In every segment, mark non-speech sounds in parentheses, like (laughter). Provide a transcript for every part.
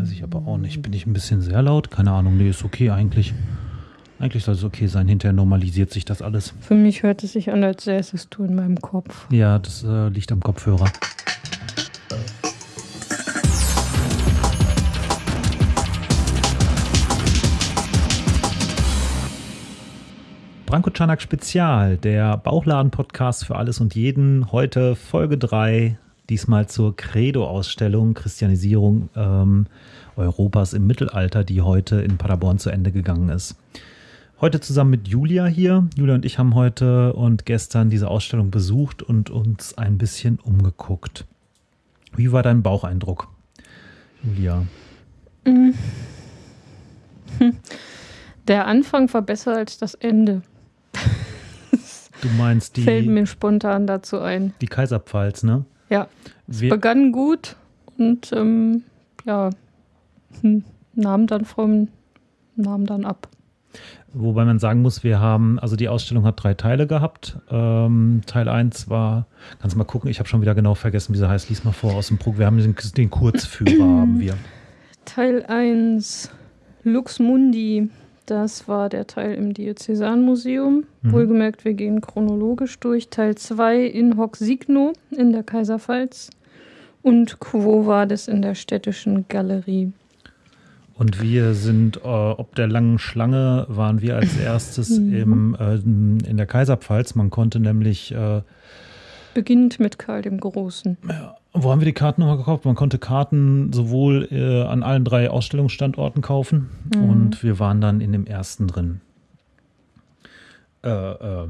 Weiß ich aber auch nicht. Bin ich ein bisschen sehr laut? Keine Ahnung. Nee, ist okay eigentlich. Eigentlich soll es okay sein. Hinterher normalisiert sich das alles. Für mich hört es sich an, als säßest du in meinem Kopf. Ja, das äh, liegt am Kopfhörer. Branko Czanak Spezial, der Bauchladen-Podcast für alles und jeden. Heute Folge 3, diesmal zur Credo-Ausstellung Christianisierung ähm, Europas im Mittelalter, die heute in Paderborn zu Ende gegangen ist. Heute zusammen mit Julia hier. Julia und ich haben heute und gestern diese Ausstellung besucht und uns ein bisschen umgeguckt. Wie war dein Baucheindruck, Julia? Der Anfang war besser als das Ende. Du meinst (laughs) die, Fällt mir spontan dazu ein. die Kaiserpfalz, ne? Ja, es Wir, begann gut und ähm, ja, hm, nahm dann vom, nahm dann ab. wobei man sagen muss, wir haben, also die Ausstellung hat drei Teile gehabt. Ähm, Teil 1 war, kannst du mal gucken, ich habe schon wieder genau vergessen, wie sie heißt. Lies mal vor aus dem Programm. Wir haben den, den Kurzführer, haben wir. Teil 1 Lux Mundi, das war der Teil im Diözesanmuseum. Mhm. Wohlgemerkt, wir gehen chronologisch durch. Teil 2 in Hoc Signo in der Kaiserpfalz und Quo Vadis in der städtischen Galerie. Und wir sind, äh, ob der langen Schlange, waren wir als (laughs) erstes Mhm. im, äh, in der Kaiserpfalz. Man konnte nämlich, äh, Beginnt mit Karl dem Großen. Wo haben wir die Karten nochmal gekauft? Man konnte Karten sowohl äh, an allen drei Ausstellungsstandorten kaufen Mhm. und wir waren dann in dem ersten drin. Äh, äh,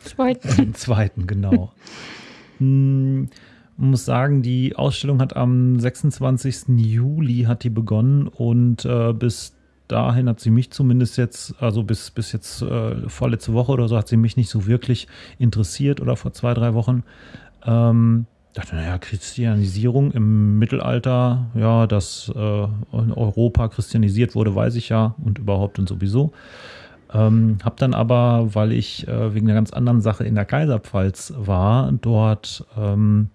Zweitens. (laughs) Den zweiten, genau. Hm, Man muss sagen, die Ausstellung hat am 26. Juli hat die begonnen und äh, bis dahin hat sie mich zumindest jetzt, also bis, bis jetzt äh, vorletzte Woche oder so, hat sie mich nicht so wirklich interessiert oder vor zwei, drei Wochen. Ähm, dachte, naja, Christianisierung im Mittelalter, ja, dass äh, in Europa christianisiert wurde, weiß ich ja und überhaupt und sowieso. Ähm, hab dann aber, weil ich äh, wegen einer ganz anderen Sache in der Kaiserpfalz war, dort ähm,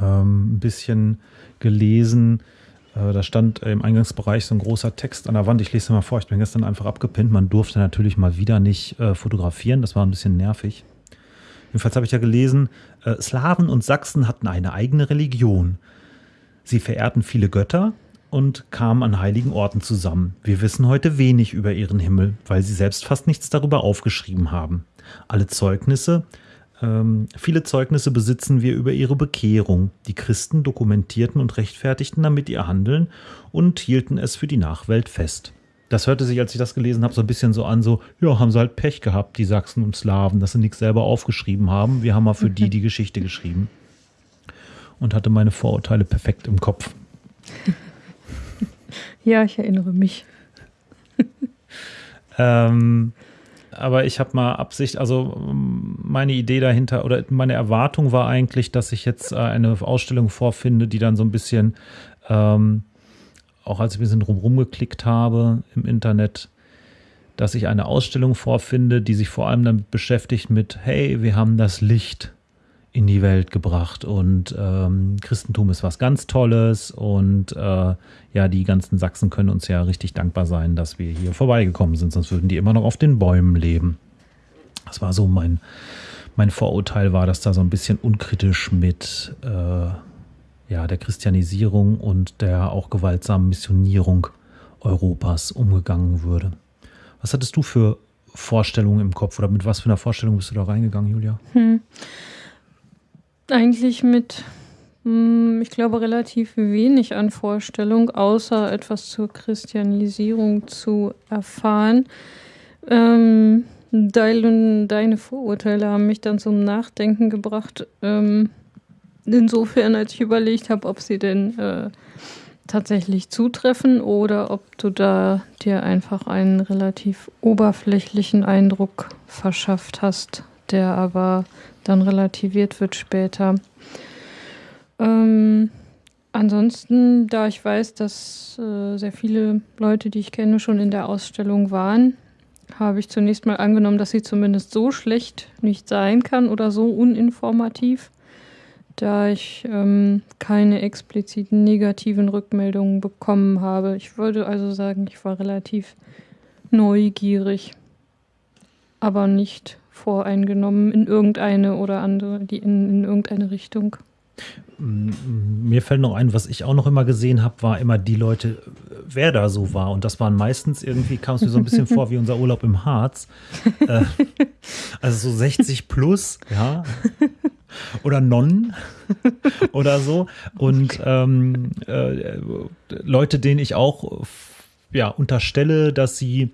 ähm, ein bisschen gelesen. Äh, da stand im Eingangsbereich so ein großer Text an der Wand. Ich lese mal vor, ich bin gestern einfach abgepinnt. Man durfte natürlich mal wieder nicht äh, fotografieren. Das war ein bisschen nervig. Jedenfalls habe ich ja gelesen, äh, Slawen und Sachsen hatten eine eigene Religion. Sie verehrten viele Götter und kamen an heiligen Orten zusammen. Wir wissen heute wenig über ihren Himmel, weil sie selbst fast nichts darüber aufgeschrieben haben. Alle Zeugnisse, ähm, viele Zeugnisse besitzen wir über ihre Bekehrung. Die Christen dokumentierten und rechtfertigten damit ihr Handeln und hielten es für die Nachwelt fest. Das hörte sich, als ich das gelesen habe, so ein bisschen so an, so, ja, haben sie halt Pech gehabt, die Sachsen und Slawen, dass sie nichts selber aufgeschrieben haben. Wir haben mal für die (laughs) die Geschichte geschrieben. Und hatte meine Vorurteile perfekt im Kopf. (laughs) Ja, ich erinnere mich. (laughs) Ähm, aber ich habe mal Absicht, also ähm, meine Idee dahinter oder meine Erwartung war eigentlich, dass ich jetzt äh, eine Ausstellung vorfinde, die dann so ein bisschen, ähm, auch als ich ein bisschen drumherum geklickt habe im Internet, dass ich eine Ausstellung vorfinde, die sich vor allem damit beschäftigt mit, hey, wir haben das Licht in die Welt gebracht und ähm, Christentum ist was ganz Tolles und äh, ja, die ganzen Sachsen können uns ja richtig dankbar sein, dass wir hier vorbeigekommen sind, sonst würden die immer noch auf den Bäumen leben. Das war so mein, mein Vorurteil war, dass da so ein bisschen unkritisch mit äh, ja, der Christianisierung und der auch gewaltsamen Missionierung Europas umgegangen würde. Was hattest du für Vorstellungen im Kopf oder mit was für einer Vorstellung bist du da reingegangen, Julia? Hm. Eigentlich mit, hm, ich glaube, relativ wenig an Vorstellung, außer etwas zur Christianisierung zu erfahren. Ähm, dein, deine Vorurteile haben mich dann zum Nachdenken gebracht. Ähm, insofern, als ich überlegt habe, ob sie denn äh, tatsächlich zutreffen oder ob du da dir einfach einen relativ oberflächlichen Eindruck verschafft hast, der aber dann relativiert wird später. Ähm, ansonsten, da ich weiß, dass äh, sehr viele Leute, die ich kenne, schon in der Ausstellung waren, habe ich zunächst mal angenommen, dass sie zumindest so schlecht nicht sein kann oder so uninformativ, da ich ähm, keine expliziten negativen Rückmeldungen bekommen habe. Ich würde also sagen, ich war relativ neugierig, aber nicht voreingenommen in irgendeine oder andere, die in, in irgendeine Richtung. Mir fällt noch ein, was ich auch noch immer gesehen habe, war immer die Leute, wer da so war. Und das waren meistens irgendwie, kam es mir so ein bisschen (laughs) vor wie unser Urlaub im Harz. Äh, also so 60 plus, ja. (laughs) Oder Nonnen (laughs) oder so. Und ähm, äh, Leute, denen ich auch ja, unterstelle, dass sie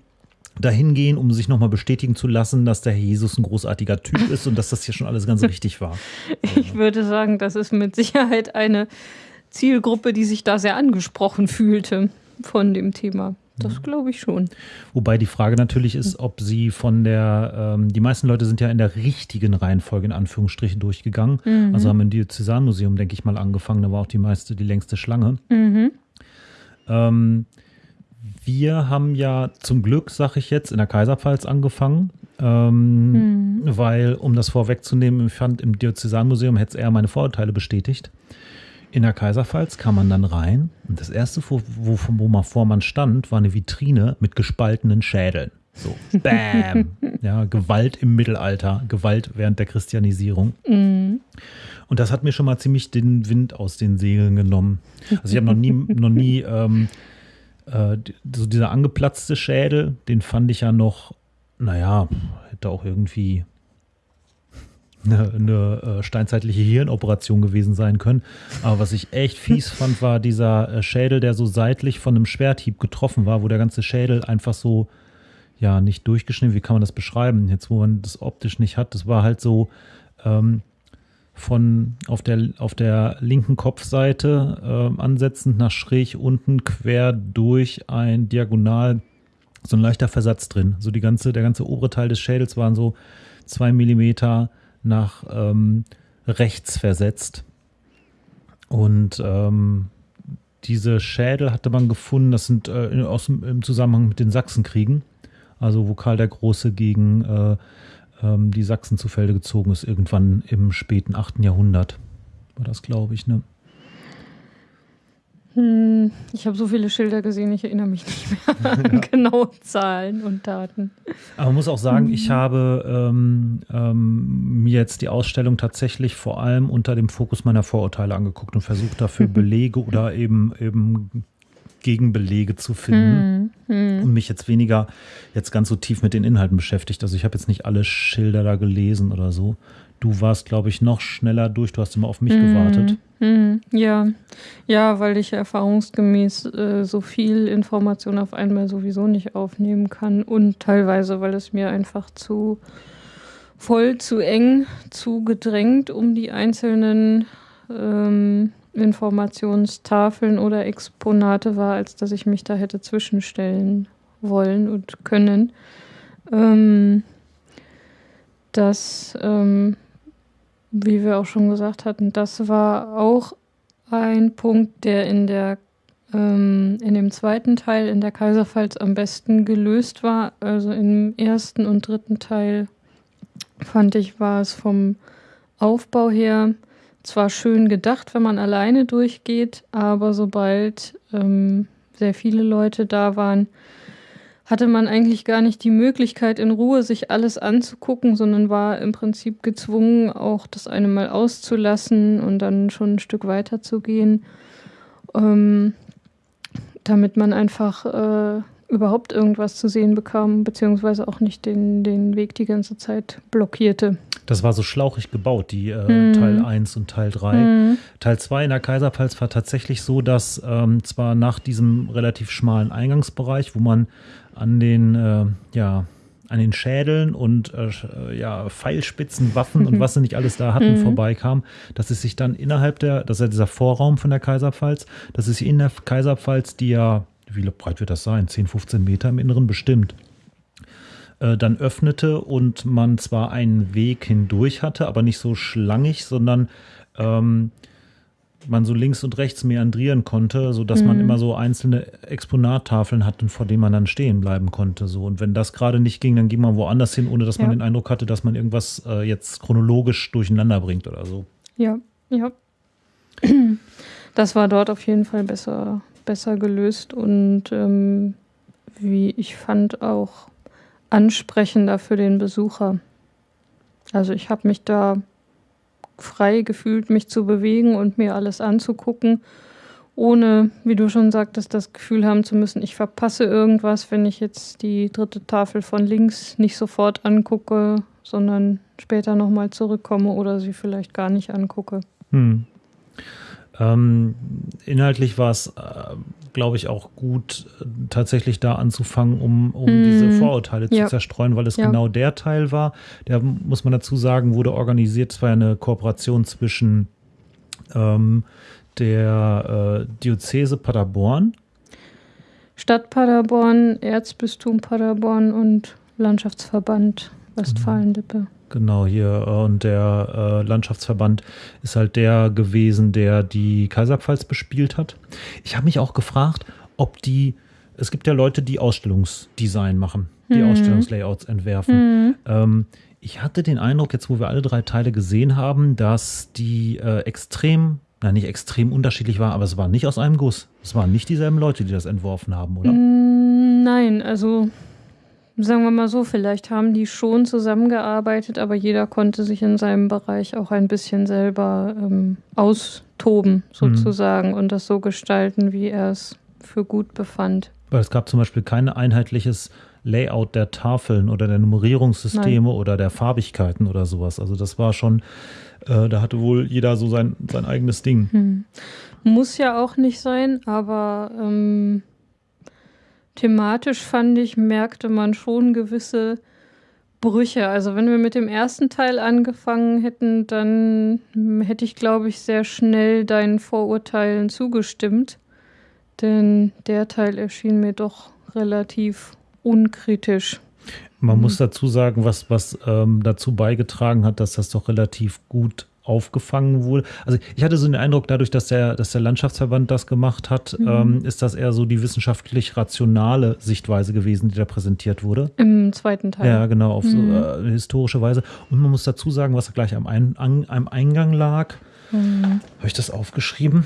dahin gehen, um sich nochmal bestätigen zu lassen, dass der Jesus ein großartiger Typ ist und dass das hier schon alles ganz (laughs) richtig war. Ich würde sagen, das ist mit Sicherheit eine Zielgruppe, die sich da sehr angesprochen fühlte von dem Thema. Das glaube ich schon. Wobei die Frage natürlich ist, ob sie von der, ähm, die meisten Leute sind ja in der richtigen Reihenfolge in Anführungsstrichen durchgegangen. Mhm. Also haben im Diözesanmuseum, denke ich mal, angefangen. Da war auch die meiste, die längste Schlange. Mhm. Ähm, wir haben ja zum Glück, sag ich jetzt, in der Kaiserpfalz angefangen. Ähm, mhm. Weil, um das vorwegzunehmen, ich fand im Diözesanmuseum hätte es eher meine Vorurteile bestätigt. In der Kaiserpfalz kam man dann rein und das erste, wo, wo, wo man vor man stand, war eine Vitrine mit gespaltenen Schädeln. So, bam. (laughs) ja, Gewalt im Mittelalter, Gewalt während der Christianisierung. Mhm. Und das hat mir schon mal ziemlich den Wind aus den Segeln genommen. Also ich habe noch nie, (laughs) noch nie ähm, äh, so dieser angeplatzte Schädel, den fand ich ja noch, naja, hätte auch irgendwie eine, eine äh, steinzeitliche Hirnoperation gewesen sein können. Aber was ich echt fies fand, war dieser äh, Schädel, der so seitlich von einem Schwerthieb getroffen war, wo der ganze Schädel einfach so, ja, nicht durchgeschnitten, wie kann man das beschreiben? Jetzt, wo man das optisch nicht hat, das war halt so, ähm, von auf der, auf der linken Kopfseite äh, ansetzend nach schräg unten quer durch ein Diagonal so ein leichter Versatz drin. So die ganze, der ganze obere Teil des Schädels waren so zwei Millimeter nach ähm, rechts versetzt. Und ähm, diese Schädel hatte man gefunden, das sind äh, aus, im Zusammenhang mit den Sachsenkriegen, also wo Karl der Große gegen äh, ähm, die Sachsen zu Felde gezogen ist, irgendwann im späten 8. Jahrhundert. War das, glaube ich, ne? Hm, ich habe so viele Schilder gesehen, ich erinnere mich nicht mehr (laughs) an ja. genaue Zahlen und Daten. Aber man muss auch sagen, ich mhm. habe ähm, ähm, mir jetzt die Ausstellung tatsächlich vor allem unter dem Fokus meiner Vorurteile angeguckt und versucht dafür (laughs) Belege oder eben, eben Gegenbelege zu finden hm, hm. und mich jetzt weniger jetzt ganz so tief mit den Inhalten beschäftigt. Also ich habe jetzt nicht alle Schilder da gelesen oder so. Du warst, glaube ich, noch schneller durch. Du hast immer auf mich hm, gewartet. Hm. ja, ja, weil ich erfahrungsgemäß äh, so viel Information auf einmal sowieso nicht aufnehmen kann und teilweise, weil es mir einfach zu voll, zu eng, zu gedrängt um die einzelnen ähm, Informationstafeln oder Exponate war, als dass ich mich da hätte zwischenstellen wollen und können. Ähm, das, ähm, wie wir auch schon gesagt hatten, das war auch ein Punkt, der in der ähm, in dem zweiten Teil in der Kaiserpfalz am besten gelöst war. Also im ersten und dritten Teil fand ich, war es vom Aufbau her zwar schön gedacht, wenn man alleine durchgeht, aber sobald ähm, sehr viele Leute da waren, hatte man eigentlich gar nicht die Möglichkeit, in Ruhe sich alles anzugucken, sondern war im Prinzip gezwungen, auch das eine mal auszulassen und dann schon ein Stück weiter zu gehen, ähm, damit man einfach äh, überhaupt irgendwas zu sehen bekam, beziehungsweise auch nicht den, den Weg die ganze Zeit blockierte. Das war so schlauchig gebaut, die äh, mhm. Teil 1 und Teil 3. Mhm. Teil 2 in der Kaiserpfalz war tatsächlich so, dass ähm, zwar nach diesem relativ schmalen Eingangsbereich, wo man an den, äh, ja, an den Schädeln und äh, ja, Pfeilspitzen, Waffen und (laughs) was sie nicht alles da hatten, mhm. vorbeikam, dass es sich dann innerhalb der, das ist ja dieser Vorraum von der Kaiserpfalz, dass es sich in der Kaiserpfalz, die ja, wie breit wird das sein? 10, 15 Meter im Inneren bestimmt äh, dann öffnete und man zwar einen Weg hindurch hatte, aber nicht so schlangig, sondern ähm, man so links und rechts meandrieren konnte, sodass mhm. man immer so einzelne Exponattafeln hatte, vor denen man dann stehen bleiben konnte. So. Und wenn das gerade nicht ging, dann ging man woanders hin, ohne dass ja. man den Eindruck hatte, dass man irgendwas äh, jetzt chronologisch durcheinander bringt oder so. Ja, Ja. Das war dort auf jeden Fall besser, besser gelöst und ähm, wie ich fand auch ansprechender für den Besucher. Also ich habe mich da frei gefühlt, mich zu bewegen und mir alles anzugucken, ohne, wie du schon sagtest, das Gefühl haben zu müssen, ich verpasse irgendwas, wenn ich jetzt die dritte Tafel von links nicht sofort angucke, sondern später nochmal zurückkomme oder sie vielleicht gar nicht angucke. Hm. Ähm, inhaltlich war es, äh, glaube ich, auch gut, tatsächlich da anzufangen, um, um mm. diese Vorurteile ja. zu zerstreuen, weil es ja. genau der Teil war. Der, muss man dazu sagen, wurde organisiert. Es war eine Kooperation zwischen ähm, der äh, Diözese Paderborn, Stadt Paderborn, Erzbistum Paderborn und Landschaftsverband Westfalen-Lippe. Genau, hier. Äh, und der äh, Landschaftsverband ist halt der gewesen, der die Kaiserpfalz bespielt hat. Ich habe mich auch gefragt, ob die, es gibt ja Leute, die Ausstellungsdesign machen, die mhm. Ausstellungslayouts entwerfen. Mhm. Ähm, ich hatte den Eindruck, jetzt wo wir alle drei Teile gesehen haben, dass die äh, extrem, na nicht extrem unterschiedlich war, aber es war nicht aus einem Guss. Es waren nicht dieselben Leute, die das entworfen haben, oder? Mm, nein, also sagen wir mal so, vielleicht haben die schon zusammengearbeitet, aber jeder konnte sich in seinem Bereich auch ein bisschen selber ähm, austoben, mhm. sozusagen, mhm. und das so gestalten, wie er es für gut befand. Weil es gab zum Beispiel kein einheitliches Layout der Tafeln oder der Nummerierungssysteme Nein. oder der Farbigkeiten oder sowas. Also das war schon, äh, da hatte wohl jeder so sein, sein eigenes Ding. Hm. Muss ja auch nicht sein, aber ähm, thematisch fand ich, merkte man schon gewisse Brüche. Also wenn wir mit dem ersten Teil angefangen hätten, dann hätte ich, glaube ich, sehr schnell deinen Vorurteilen zugestimmt. Denn der Teil erschien mir doch relativ unkritisch. Man mhm. muss dazu sagen, was, was ähm, dazu beigetragen hat, dass das doch relativ gut aufgefangen wurde. Also ich hatte so den Eindruck, dadurch, dass der, dass der Landschaftsverband das gemacht hat, mhm. ähm, ist das eher so die wissenschaftlich rationale Sichtweise gewesen, die da präsentiert wurde. Im zweiten Teil. Ja, genau, auf mhm. so äh, historische Weise. Und man muss dazu sagen, was gleich am, Ein an, am Eingang lag. Mhm. Habe ich das aufgeschrieben?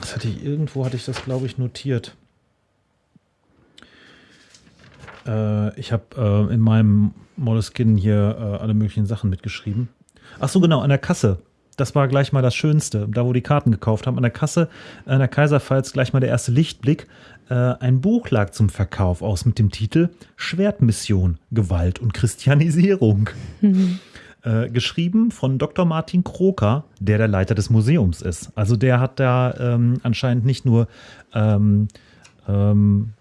Das hatte ich irgendwo, hatte ich das, glaube ich, notiert. Äh, ich habe äh, in meinem Moleskin hier äh, alle möglichen Sachen mitgeschrieben. Ach so, genau, an der Kasse. Das war gleich mal das Schönste, da wo die Karten gekauft haben. An der Kasse, an der Kaiserpfalz, gleich mal der erste Lichtblick. Äh, ein Buch lag zum Verkauf aus mit dem Titel Schwertmission, Gewalt und Christianisierung. Mhm. Äh, geschrieben von Dr. Martin Kroker, der der Leiter des Museums ist. Also der hat da ähm, anscheinend nicht nur ähm, ähm,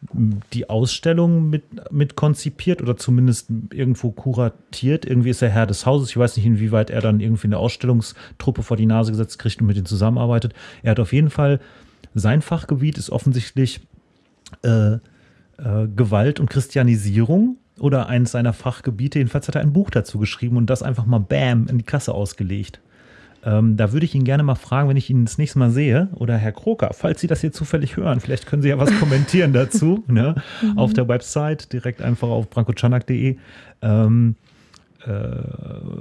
die Ausstellung mit, mit konzipiert oder zumindest irgendwo kuratiert. Irgendwie ist er Herr des Hauses. Ich weiß nicht, inwieweit er dann irgendwie eine Ausstellungstruppe vor die Nase gesetzt kriegt und mit denen zusammenarbeitet. Er hat auf jeden Fall, sein Fachgebiet ist offensichtlich äh, äh, Gewalt und Christianisierung oder eines seiner Fachgebiete. Jedenfalls hat er ein Buch dazu geschrieben und das einfach mal bam in die Kasse ausgelegt. Ähm, da würde ich ihn gerne mal fragen, wenn ich ihn das nächste Mal sehe, oder Herr Kroker, falls Sie das hier zufällig hören, vielleicht können Sie ja was (laughs) kommentieren dazu, ne? Mhm. auf der Website, direkt einfach auf brankochanak.de, ähm, äh,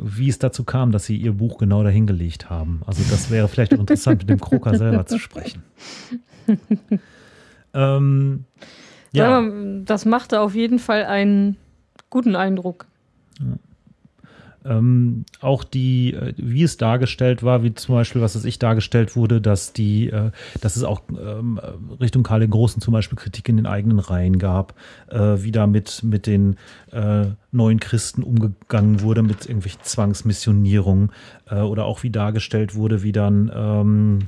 wie es dazu kam, dass Sie Ihr Buch genau dahingelegt haben. Also das wäre vielleicht auch interessant, mit dem Kroker selber zu sprechen. (laughs) ähm, ja. Das machte auf jeden Fall einen guten Eindruck. Ja. Ähm, auch die, äh, wie es dargestellt war, wie zum Beispiel, was es ich dargestellt wurde, dass die, äh, dass es auch ähm, Richtung Karl den Großen zum Beispiel Kritik in den eigenen Reihen gab, äh, wie da mit, mit den äh, neuen Christen umgegangen wurde, mit irgendwelchen Zwangsmissionierungen äh, oder auch wie dargestellt wurde, wie dann ähm,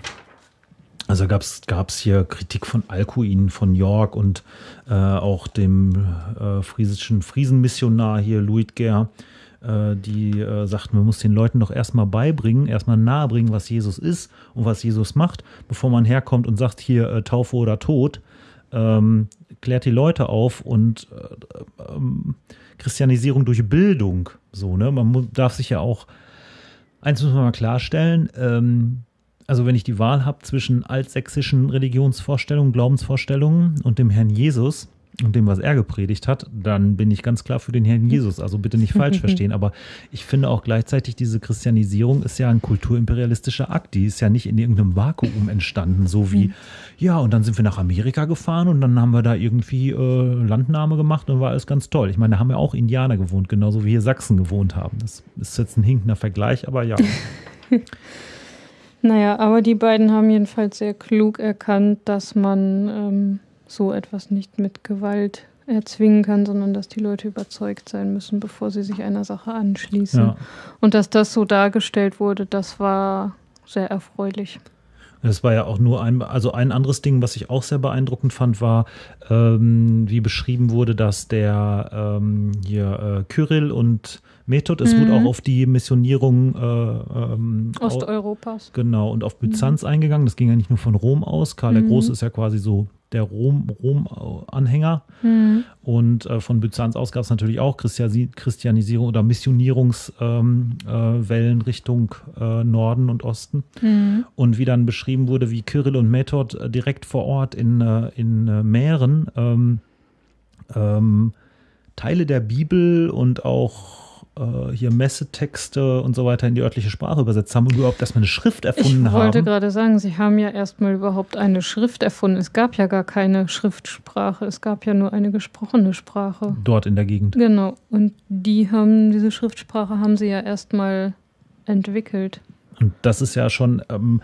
also gab es hier Kritik von Alcuin von York und auch dem friesischen Friesenmissionar hier Luitger, äh, die äh, sagt, man muss den Leuten doch erstmal beibringen, erstmal nahebringen, was Jesus ist und was Jesus macht, bevor man herkommt und sagt, hier äh, Taufe oder Tod. Ähm, klärt die Leute auf und äh, ähm, Christianisierung durch Bildung. So, ne? Man darf sich ja auch, eins muss man mal klarstellen, ähm, also wenn ich die Wahl habe zwischen altsächsischen Religionsvorstellungen, Glaubensvorstellungen und dem Herrn Jesus, und dem, was er gepredigt hat, dann bin ich ganz klar für den Herrn Jesus. Also bitte nicht falsch (laughs) verstehen. Aber ich finde auch gleichzeitig, diese Christianisierung ist ja ein kulturimperialistischer Akt. Die ist ja nicht in irgendeinem Vakuum entstanden, so wie, mhm. ja, und dann sind wir nach Amerika gefahren und dann haben wir da irgendwie äh, Landnahme gemacht und war alles ganz toll. Ich meine, da haben ja auch Indianer gewohnt, genauso wie hier Sachsen gewohnt haben. Das ist jetzt ein hinkender Vergleich, aber ja. (laughs) naja, aber die beiden haben jedenfalls sehr klug erkannt, dass man. Ähm so etwas nicht mit Gewalt erzwingen kann, sondern dass die Leute überzeugt sein müssen, bevor sie sich einer Sache anschließen. Ja. Und dass das so dargestellt wurde, das war sehr erfreulich. Das war ja auch nur ein, also ein anderes Ding, was ich auch sehr beeindruckend fand, war, ähm, wie beschrieben wurde, dass der ähm, hier äh, Kyrill und Method, es mhm. wurde auch auf die Missionierung äh, ähm, Osteuropas. Genau, und auf Byzanz mhm. eingegangen. Das ging ja nicht nur von Rom aus. Karl mhm. der Große ist ja quasi so der Rom-Anhänger. Rom mhm. Und äh, von Byzanz aus gab es natürlich auch Christianisierung oder Missionierungswellen ähm, äh, Richtung äh, Norden und Osten. Mhm. Und wie dann beschrieben wurde, wie Kyrill und Method äh, direkt vor Ort in, äh, in äh, Mähren ähm, ähm, Teile der Bibel und auch äh, hier Messetexte und so weiter in die örtliche Sprache übersetzt haben und überhaupt erstmal eine Schrift erfunden haben. Ich wollte haben. gerade sagen, sie haben ja erstmal überhaupt eine Schrift erfunden. Es gab ja gar keine Schriftsprache, es gab ja nur eine gesprochene Sprache. Dort in der Gegend. Genau. Und die haben, diese Schriftsprache haben sie ja erstmal entwickelt. Und das ist ja schon. Ähm,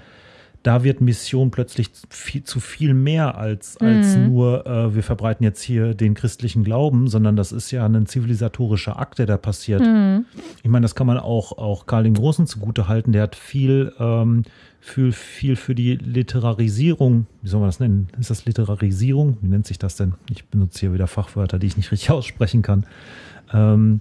da wird Mission plötzlich viel, zu viel mehr als, als mhm. nur, äh, wir verbreiten jetzt hier den christlichen Glauben, sondern das ist ja ein zivilisatorischer Akt, der da passiert. Mhm. Ich meine, das kann man auch, auch Karl den Großen zugute halten. Der hat viel, ähm, viel, viel für die Literarisierung, wie soll man das nennen? Ist das Literarisierung? Wie nennt sich das denn? Ich benutze hier wieder Fachwörter, die ich nicht richtig (laughs) aussprechen kann. Ähm,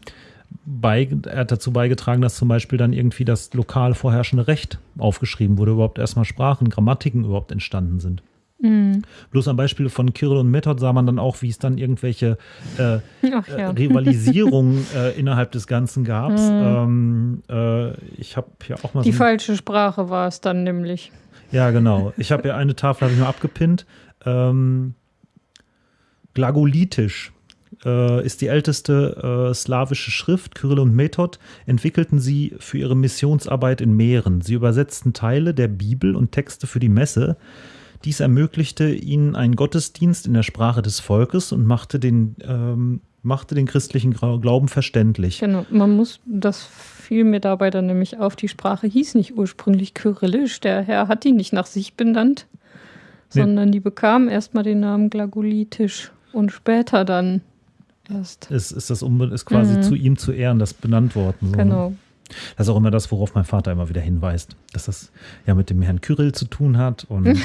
bei, er hat dazu beigetragen, dass zum Beispiel dann irgendwie das lokal vorherrschende Recht aufgeschrieben wurde, überhaupt erstmal Sprachen, Grammatiken überhaupt entstanden sind. Mhm. Bloß am Beispiel von Kirill und Method sah man dann auch, wie es dann irgendwelche äh, (laughs) ja. äh, Rivalisierungen äh, innerhalb des Ganzen gab. Mhm. Ähm, äh, ich habe hier auch mal. Die so falsche Sprache war es dann nämlich. Ja, genau. Ich habe ja eine Tafel habe ich mal abgepinnt. Ähm, Glagolitisch äh, ist die älteste äh, slawische Schrift. Kyrill und Method entwickelten sie für ihre Missionsarbeit in Meeren. Sie übersetzten Teile der Bibel und Texte für die Messe. Dies ermöglichte ihnen einen Gottesdienst in der Sprache des Volkes und machte den, ähm, machte den christlichen Glauben verständlich. Genau, man muss, das fiel mir dabei dann nämlich auf, die Sprache hieß nicht ursprünglich Kyrillisch. Der Herr hat die nicht nach sich benannt, nee. sondern die bekam erstmal den Namen Glagolitisch und später dann. Ist, ist das ist quasi mhm. zu ihm zu Ehren das benannt worden. So, ne? genau. Ne? Das ist auch immer das, worauf mein Vater immer wieder hinweist, dass das ja mit dem Herrn Kyrill zu tun hat und (laughs) äh,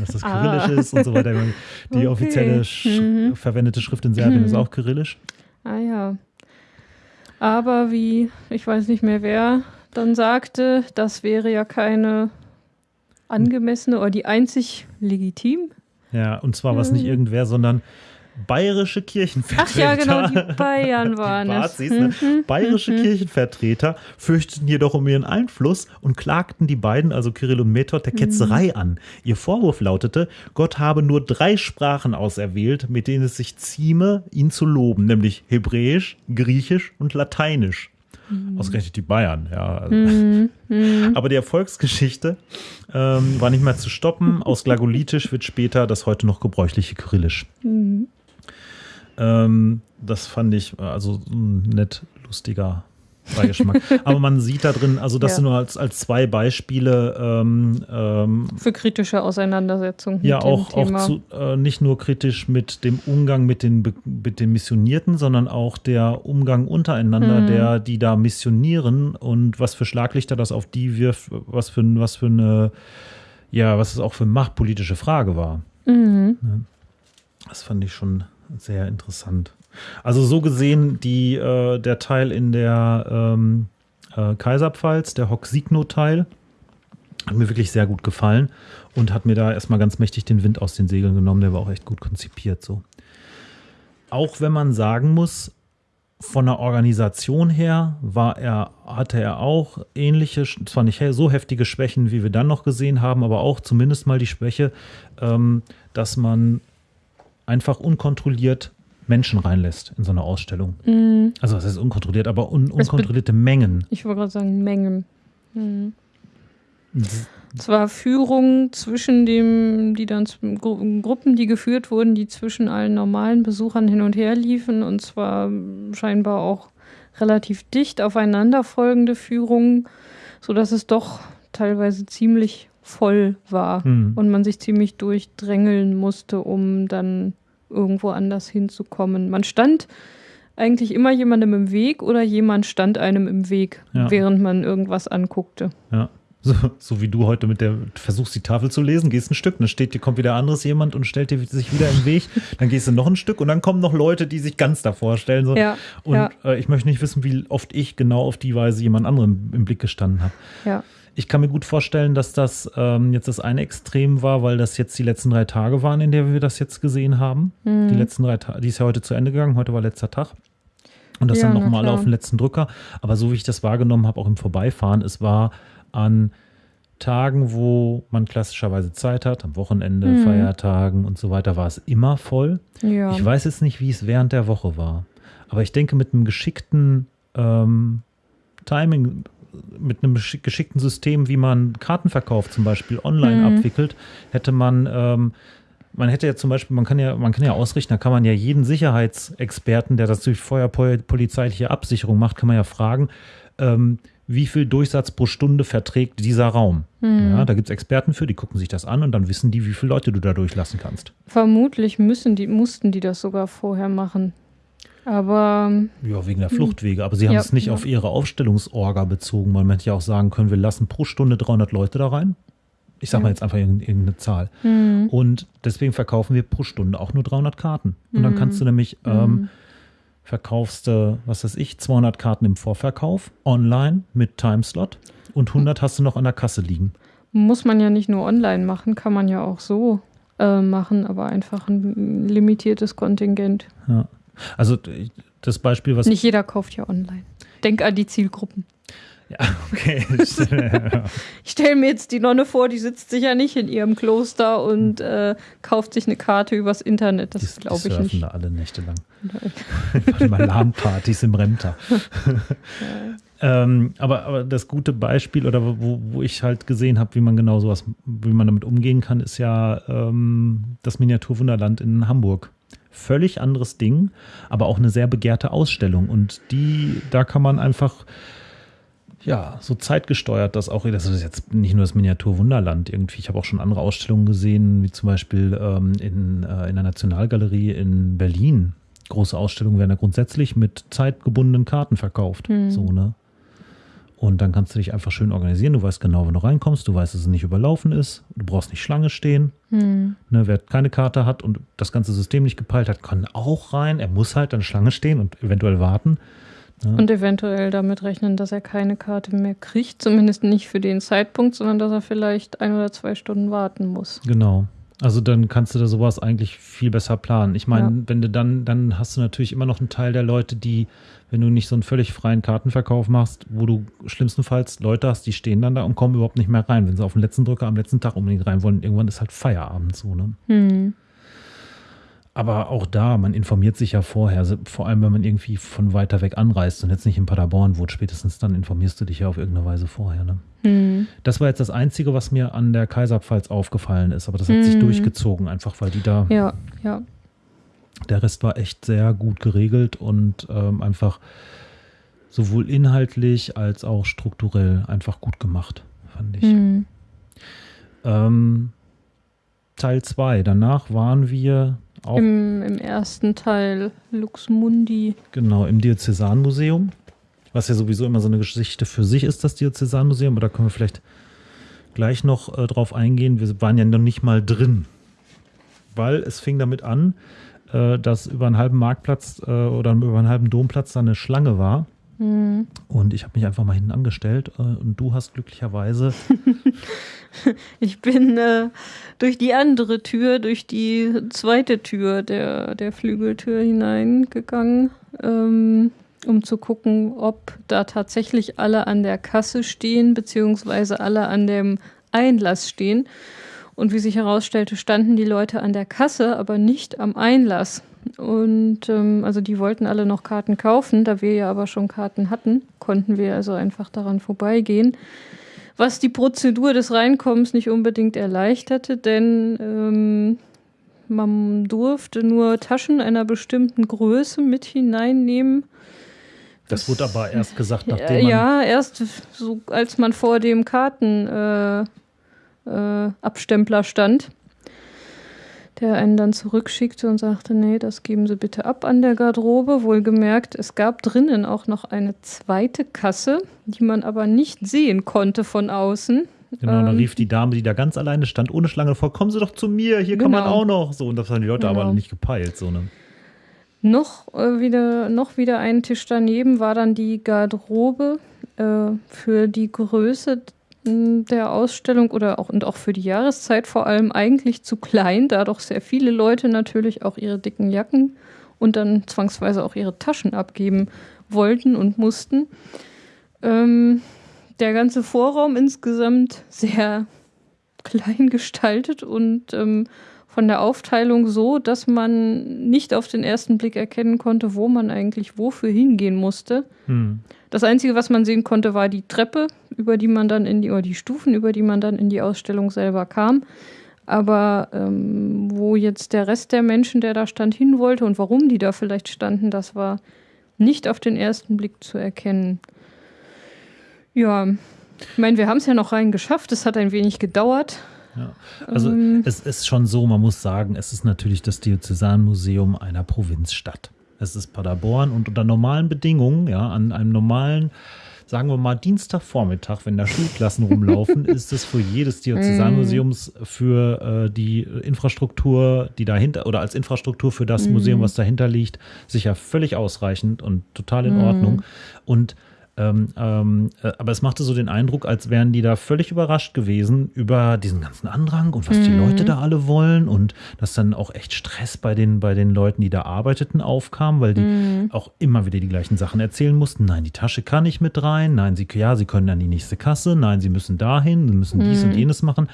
dass das ah. kyrillisch ah. ist und so weiter. (laughs) Die okay. offizielle mhm. verwendete Schrift in Serbien mhm. ist auch kyrillisch. Ah ja. Aber wie, ich weiß nicht mehr wer, dann sagte, das wäre ja keine angemessene oder die einzig legitim. Ja, und zwar was nicht irgendwer, sondern bayerische Kirchenvertreter. Ach ja, genau, die (laughs) Bayern waren die Bazis, es. Ne? Mhm. Bayerische mhm. Kirchenvertreter fürchteten jedoch um ihren Einfluss und klagten die beiden, also Kirill und Method, der Ketzerei mhm. an. Ihr Vorwurf lautete, Gott habe nur drei Sprachen auserwählt, mit denen es sich zieme, ihn zu loben, nämlich Hebräisch, Griechisch und Lateinisch. Mhm. Ausgerechnet die Bayern, ja. Mhm. Mhm. (laughs) Aber die Erfolgsgeschichte ähm, war nicht mehr zu stoppen. Aus Glagolitisch wird später das heute noch gebräuchliche Kyrillisch. Mhm. Ähm, das fand ich äh, also ein nett lustiger Beigeschmack. (laughs) Aber man sieht da drin, also das ja. sind nur als, als zwei Beispiele. Ähm, ähm, Für kritische Auseinandersetzungen. Ja, auch, auch zu, äh, nicht nur kritisch mit dem Umgang mit den, mit den Missionierten, sondern auch der Umgang untereinander, mhm. der, die da missionieren und was für Schlaglichter das auf die wirft, was für, was für eine, ja, was es auch für eine machtpolitische Frage war. Mhm. Ja, das fand ich schon sehr interessant. Also so gesehen, die, äh, der Teil in der ähm, äh, Kaiserpfalz, der Hock-Signo-Teil, hat mir wirklich sehr gut gefallen und hat mir da erstmal ganz mächtig den Wind aus den Segeln genommen. Der war auch echt gut konzipiert so. Auch wenn man sagen muss, von der Organisation her war er, hatte er auch ähnliche, zwar nicht so heftige Schwächen, wie wir dann noch gesehen haben, aber auch zumindest mal die Schwäche, ähm, dass man einfach unkontrolliert Menschen reinlässt in so eine Ausstellung. Mhm. Also das heißt unkontrolliert, aber un unkontrollierte Mengen. Ich wollte gerade sagen, Mengen. Mhm. Zwar Führungen zwischen dem, die dann Gruppen, die geführt wurden, die zwischen allen normalen Besuchern hin und her liefen und zwar scheinbar auch relativ dicht aufeinanderfolgende Führungen, sodass es doch teilweise ziemlich voll war Hm. und man sich ziemlich durchdrängeln musste, um dann irgendwo anders hinzukommen. Man stand eigentlich immer jemandem im Weg oder jemand stand einem im Weg, Ja. während man irgendwas anguckte. Ja. So, so wie du heute mit der, versuchst die Tafel zu lesen, gehst ein Stück, dann steht dir, kommt wieder anderes jemand und stellt dir sich wieder im Weg, (laughs) dann gehst du noch ein Stück und dann kommen noch Leute, die sich ganz davor stellen. So. Ja, Und ja. äh, ich möchte nicht wissen, wie oft ich genau auf die Weise jemand anderem im Blick gestanden habe. Ja. Ich kann mir gut vorstellen, dass das ähm, jetzt das eine Extrem war, weil das jetzt die letzten drei Tage waren, in der wir das jetzt gesehen haben. Mhm. Die letzten drei Tage, die ist ja heute zu Ende gegangen, heute war letzter Tag. Und das Ja, dann nochmal auf den letzten Drücker. Aber so wie ich das wahrgenommen habe, auch im Vorbeifahren, es war an Tagen, wo man klassischerweise Zeit hat, am Wochenende, Mhm. Feiertagen und so weiter, war es immer voll. Ja. Ich weiß jetzt nicht, wie es während der Woche war. Aber ich denke, mit einem geschickten ähm, Timing, mit einem geschick- geschickten System, wie man Kartenverkauf zum Beispiel online Mhm. abwickelt, hätte man, ähm, man hätte ja zum Beispiel, man kann ja, man kann ja ausrichten, da kann man ja jeden Sicherheitsexperten, der das durch feuerpolizeiliche Absicherung macht, kann man ja fragen, ähm, wie viel Durchsatz pro Stunde verträgt dieser Raum. Mhm. Ja, da gibt es Experten für, die gucken sich das an und dann wissen die, wie viele Leute du da durchlassen kannst. Vermutlich müssen die, mussten die das sogar vorher machen. Aber Ja, wegen der Fluchtwege. Aber sie haben Ja, es nicht ja. auf ihre Aufstellungsorga bezogen. Man hätte ja auch sagen können, wir lassen pro Stunde 300 Leute da rein. Ich sag mal jetzt einfach irgendeine Zahl. hm, Und deswegen verkaufen wir pro Stunde auch nur 300 Karten. Und dann Mhm. kannst du nämlich, ähm, verkaufst du, was weiß ich, 200 Karten im Vorverkauf, online mit Timeslot und 100 hast du noch an der Kasse liegen. muss man ja nicht nur online machen, kann man ja auch so äh, machen, aber einfach ein limitiertes Kontingent. Ja. Also das Beispiel, was Nicht jeder kauft ja online. Denk an die Zielgruppen. Ja, (laughs) okay. (laughs) Ich stelle mir jetzt die Nonne vor, die sitzt sicher nicht in ihrem Kloster und äh, kauft sich eine Karte übers Internet. Das Die- die glaube ich nicht. da alle Nächte lang. (laughs) Warte mal, LAN-Partys im Remter. ähm, aber, aber das gute Beispiel oder wo, wo ich halt gesehen habe, wie man genau sowas, wie man damit umgehen kann, ist ja ähm, das Miniaturwunderland in Hamburg. Völlig anderes Ding, aber auch eine sehr begehrte Ausstellung. Und die, da kann man einfach ja, so zeitgesteuert, dass auch, das ist jetzt nicht nur das Miniaturwunderland irgendwie, ich habe auch schon andere Ausstellungen gesehen, wie zum Beispiel ähm, in, äh, in der Nationalgalerie in Berlin. Große Ausstellungen werden ja grundsätzlich mit zeitgebundenen Karten verkauft. Hm. So, ne? Und dann kannst du dich einfach schön organisieren. Du weißt genau, wenn du reinkommst, du weißt, dass es nicht überlaufen ist. Du brauchst nicht Schlange stehen. Hm. Ne, wer keine Karte hat und das ganze System nicht gepeilt hat, kann auch rein. Er muss halt an Schlange stehen und eventuell warten. Und eventuell damit rechnen, dass er keine Karte mehr kriegt, zumindest nicht für den Zeitpunkt, sondern dass er vielleicht ein oder zwei Stunden warten muss. Genau. Also dann kannst du da sowas eigentlich viel besser planen. Ich meine, Ja. wenn du dann, dann hast du natürlich immer noch einen Teil der Leute, die, wenn du nicht so einen völlig freien Kartenverkauf machst, wo du schlimmstenfalls Leute hast, die stehen dann da und kommen überhaupt nicht mehr rein. Wenn sie auf den letzten Drücker am letzten Tag unbedingt rein wollen, irgendwann ist halt Feierabend so, ne? Hm. Aber auch da, man informiert sich ja vorher, vor allem wenn man irgendwie von weiter weg anreist und jetzt nicht in Paderborn wohnt, spätestens dann informierst du dich ja auf irgendeine Weise vorher, ne? Hm. Das war jetzt das Einzige, was mir an der Kaiserpfalz aufgefallen ist, aber das hat sich Mhm. durchgezogen, einfach weil die da Ja, ja. Der Rest war echt sehr gut geregelt und ähm, einfach sowohl inhaltlich als auch strukturell einfach gut gemacht, fand ich. Hm. Ähm, Teil 2. Danach waren wir auch Im, Im ersten Teil Lux Mundi. genau im Diözesanmuseum, was ja sowieso immer so eine Geschichte für sich ist, das Diözesanmuseum, aber da können wir vielleicht gleich noch äh, drauf eingehen. Wir waren ja noch nicht mal drin, weil es fing damit an, äh, dass über einen halben Marktplatz äh, oder über einen halben Domplatz da eine Schlange war. Hm. Und ich habe mich einfach mal hinten angestellt äh, und du hast glücklicherweise (laughs) Ich bin äh, durch die andere Tür, durch die zweite Tür der, der Flügeltür hineingegangen, ähm, um zu gucken, ob da tatsächlich alle an der Kasse stehen, beziehungsweise alle an dem Einlass stehen. Und wie sich herausstellte, standen die Leute an der Kasse, aber nicht am Einlass. Und ähm, also die wollten alle noch Karten kaufen, da wir ja aber schon Karten hatten, konnten wir also einfach daran vorbeigehen. Was die Prozedur des Reinkommens nicht unbedingt erleichterte, denn ähm, man durfte nur Taschen einer bestimmten Größe mit hineinnehmen. Das, wurde aber erst gesagt, (laughs) nachdem man. Ja, erst so, als man vor dem Kartenabstempler äh, äh, stand der einen dann zurückschickte und sagte, nee, das geben Sie bitte ab an der Garderobe. Wohlgemerkt, es gab drinnen auch noch eine zweite Kasse, die man aber nicht sehen konnte von außen. Genau, ähm, dann rief die Dame, die da ganz alleine stand, ohne Schlange vor, kommen Sie doch zu mir, hier genau. kann man genau. auch noch. So, und das haben die Leute genau. aber nicht gepeilt. So, ne? Noch, äh, wieder, noch wieder ein Tisch daneben war dann die Garderobe äh, für die Größe der Ausstellung oder auch und auch für die Jahreszeit vor allem eigentlich zu klein, da doch sehr viele Leute natürlich auch ihre dicken Jacken und dann zwangsweise auch ihre Taschen abgeben wollten und mussten. Ähm, der ganze Vorraum insgesamt sehr (laughs) klein gestaltet und ähm, von der Aufteilung so, dass man nicht auf den ersten Blick erkennen konnte, wo man eigentlich wofür hingehen musste. Hm. Das Einzige, was man sehen konnte, war die Treppe, über die man dann in die, oder die Stufen, über die man dann in die Ausstellung selber kam. Aber ähm, wo jetzt der Rest der Menschen, der da stand, hin wollte und warum die da vielleicht standen, das war nicht auf den ersten Blick zu erkennen. Ja, ich meine, wir haben es ja noch rein geschafft. Es hat ein wenig gedauert. Ja. Also ähm, es ist schon so, man muss sagen, es ist natürlich das Diözesanmuseum einer Provinzstadt. Es ist Paderborn und unter normalen Bedingungen, ja, an einem normalen, sagen wir mal, Dienstagvormittag, wenn da Schulklassen rumlaufen, (laughs) ist es für jedes Diözesanmuseums für äh, die Infrastruktur, die dahinter oder als Infrastruktur für das mm. Museum, was dahinter liegt, sicher völlig ausreichend und total in mm. Ordnung. Und ähm, ähm, äh, aber es machte so den Eindruck, als wären die da völlig überrascht gewesen über diesen ganzen Andrang und was mhm. die Leute da alle wollen und dass dann auch echt Stress bei den, bei den Leuten, die da arbeiteten, aufkam, weil die mhm. auch immer wieder die gleichen Sachen erzählen mussten. Nein, die Tasche kann nicht mit rein. Nein, sie, ja, sie können an die nächste Kasse. Nein, sie müssen dahin, sie müssen dies und mhm. jenes machen.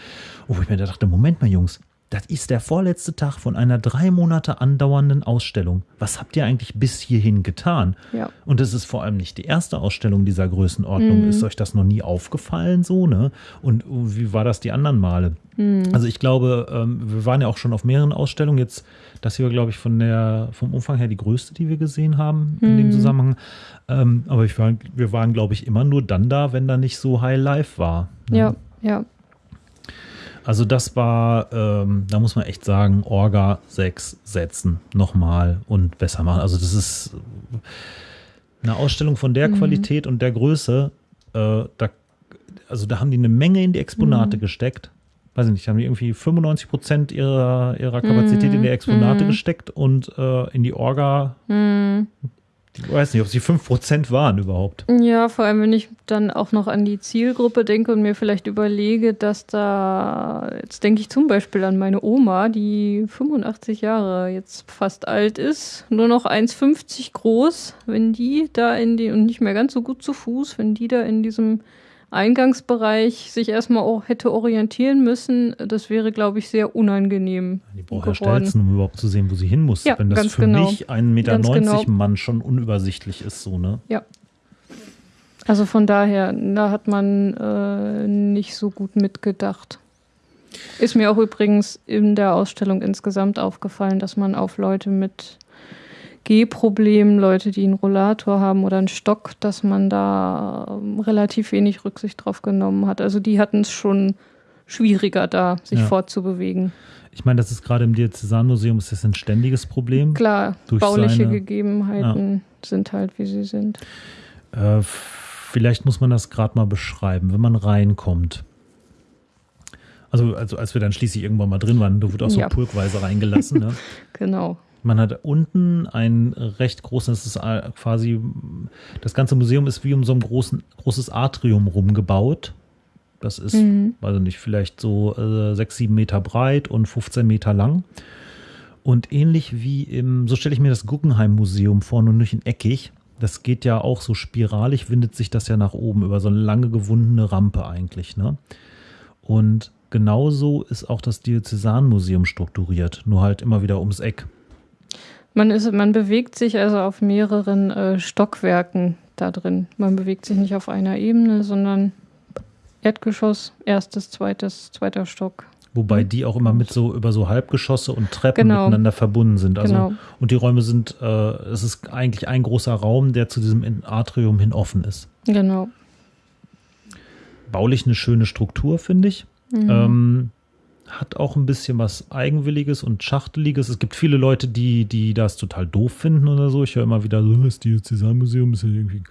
Wo ich mir dachte, Moment mal, Jungs, das ist der vorletzte Tag von einer drei Monate andauernden Ausstellung. Was habt ihr eigentlich bis hierhin getan? Ja. Und es ist vor allem nicht die erste Ausstellung dieser Größenordnung. Mhm. Ist euch das noch nie aufgefallen so, ne? Und wie war das die anderen Male? Mhm. Also ich glaube, ähm, wir waren ja auch schon auf mehreren Ausstellungen. Jetzt, das hier war, glaube ich, von der, vom Umfang her die größte, die wir gesehen haben in mhm. dem Zusammenhang. Ähm, aber ich war, wir waren, glaube ich, immer nur dann da, wenn da nicht so High Life war. Ne? Ja, ja. Also das war, ähm, da muss man echt sagen, Orga 6 setzen, nochmal und besser machen. Also das ist eine Ausstellung von der mhm. Qualität und der Größe. Äh, da, also da haben die eine Menge in die Exponate mhm. gesteckt. Weiß ich nicht, haben die irgendwie 95 Prozent ihrer, ihrer Kapazität mhm. in die Exponate mhm. gesteckt und äh, in die Orga mhm. Ich weiß nicht, ob sie 5% waren überhaupt. Ja, vor allem, wenn ich dann auch noch an die Zielgruppe denke und mir vielleicht überlege, dass da, jetzt denke ich zum Beispiel an meine Oma, die 85 Jahre jetzt fast alt ist, nur noch 1,50 groß, wenn die da in die, und nicht mehr ganz so gut zu Fuß, wenn die da in diesem Eingangsbereich sich erstmal auch hätte orientieren müssen, das wäre, glaube ich, sehr unangenehm. Die braucht ja Stelzen, um überhaupt zu sehen, wo sie hin muss. Ja, Wenn das für genau. mich ein Meter genau. Mann schon unübersichtlich ist, so, ne? Ja. Also von daher, da hat man äh, nicht so gut mitgedacht. Ist mir auch übrigens in der Ausstellung insgesamt aufgefallen, dass man auf Leute mit Gehproblemen, Leute, die einen Rollator haben oder einen Stock, dass man da ähm, relativ wenig Rücksicht drauf genommen hat. Also die hatten es schon schwieriger da, sich ja. fortzubewegen. Ich meine, das ist gerade im Diözesanmuseum ist das ein ständiges Problem. Klar, bauliche seine, Gegebenheiten ja. sind halt, wie sie sind. Äh, vielleicht muss man das gerade mal beschreiben, wenn man reinkommt. Also, also als wir dann schließlich irgendwann mal drin waren, da wurde auch so ja. pulkweise reingelassen. Ne? (laughs) genau. Man hat unten ein recht großes, das ist äh, quasi, das ganze Museum ist wie um so ein großen, großes Atrium rumgebaut. Das ist, mhm. also nicht, vielleicht so äh, 6, 7 Meter breit und 15 Meter lang. Und ähnlich wie im, so stelle ich mir das Guggenheim-Museum vor, nur nicht in eckig. Das geht ja auch so spiralig, windet sich das ja nach oben über so eine lange gewundene Rampe eigentlich. Ne? Und genauso ist auch das Diözesanmuseum strukturiert, nur halt immer wieder ums Eck. Man, ist, man bewegt sich also auf mehreren äh, Stockwerken da drin. Man bewegt sich nicht auf einer Ebene, sondern Erdgeschoss, erstes, zweites, zweiter Stock. Wobei die auch immer mit so über so Halbgeschosse und Treppen genau. miteinander verbunden sind. Also, genau. Und die Räume sind, äh, es ist eigentlich ein großer Raum, der zu diesem Atrium hin offen ist. Genau. Baulich eine schöne Struktur, finde ich. Mhm. Ähm, hat auch ein bisschen was Eigenwilliges und Schachteliges. Es gibt viele Leute, die, die das total doof finden oder so. Ich höre immer wieder so, das Diözesanmuseum ist ja irgendwie.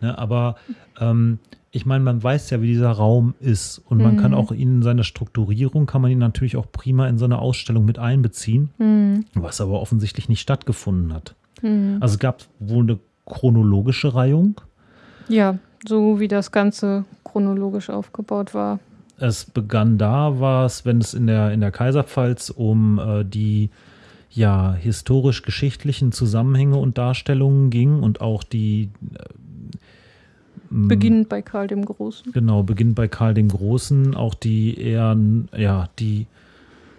Ne, aber ähm, ich meine, man weiß ja, wie dieser Raum ist und man kann mhm. auch ihn in seiner Strukturierung, kann man ihn natürlich auch prima in so eine Ausstellung mit einbeziehen, mhm. was aber offensichtlich nicht stattgefunden hat. Mhm. Also es gab wohl eine chronologische Reihung. Ja, so wie das Ganze chronologisch aufgebaut war es begann da, war es, wenn es in der, in der Kaiserpfalz um äh, die ja, historisch-geschichtlichen Zusammenhänge und Darstellungen ging und auch die äh, Beginnend bei Karl dem Großen. Genau, beginnend bei Karl dem Großen, auch die eher, ja, die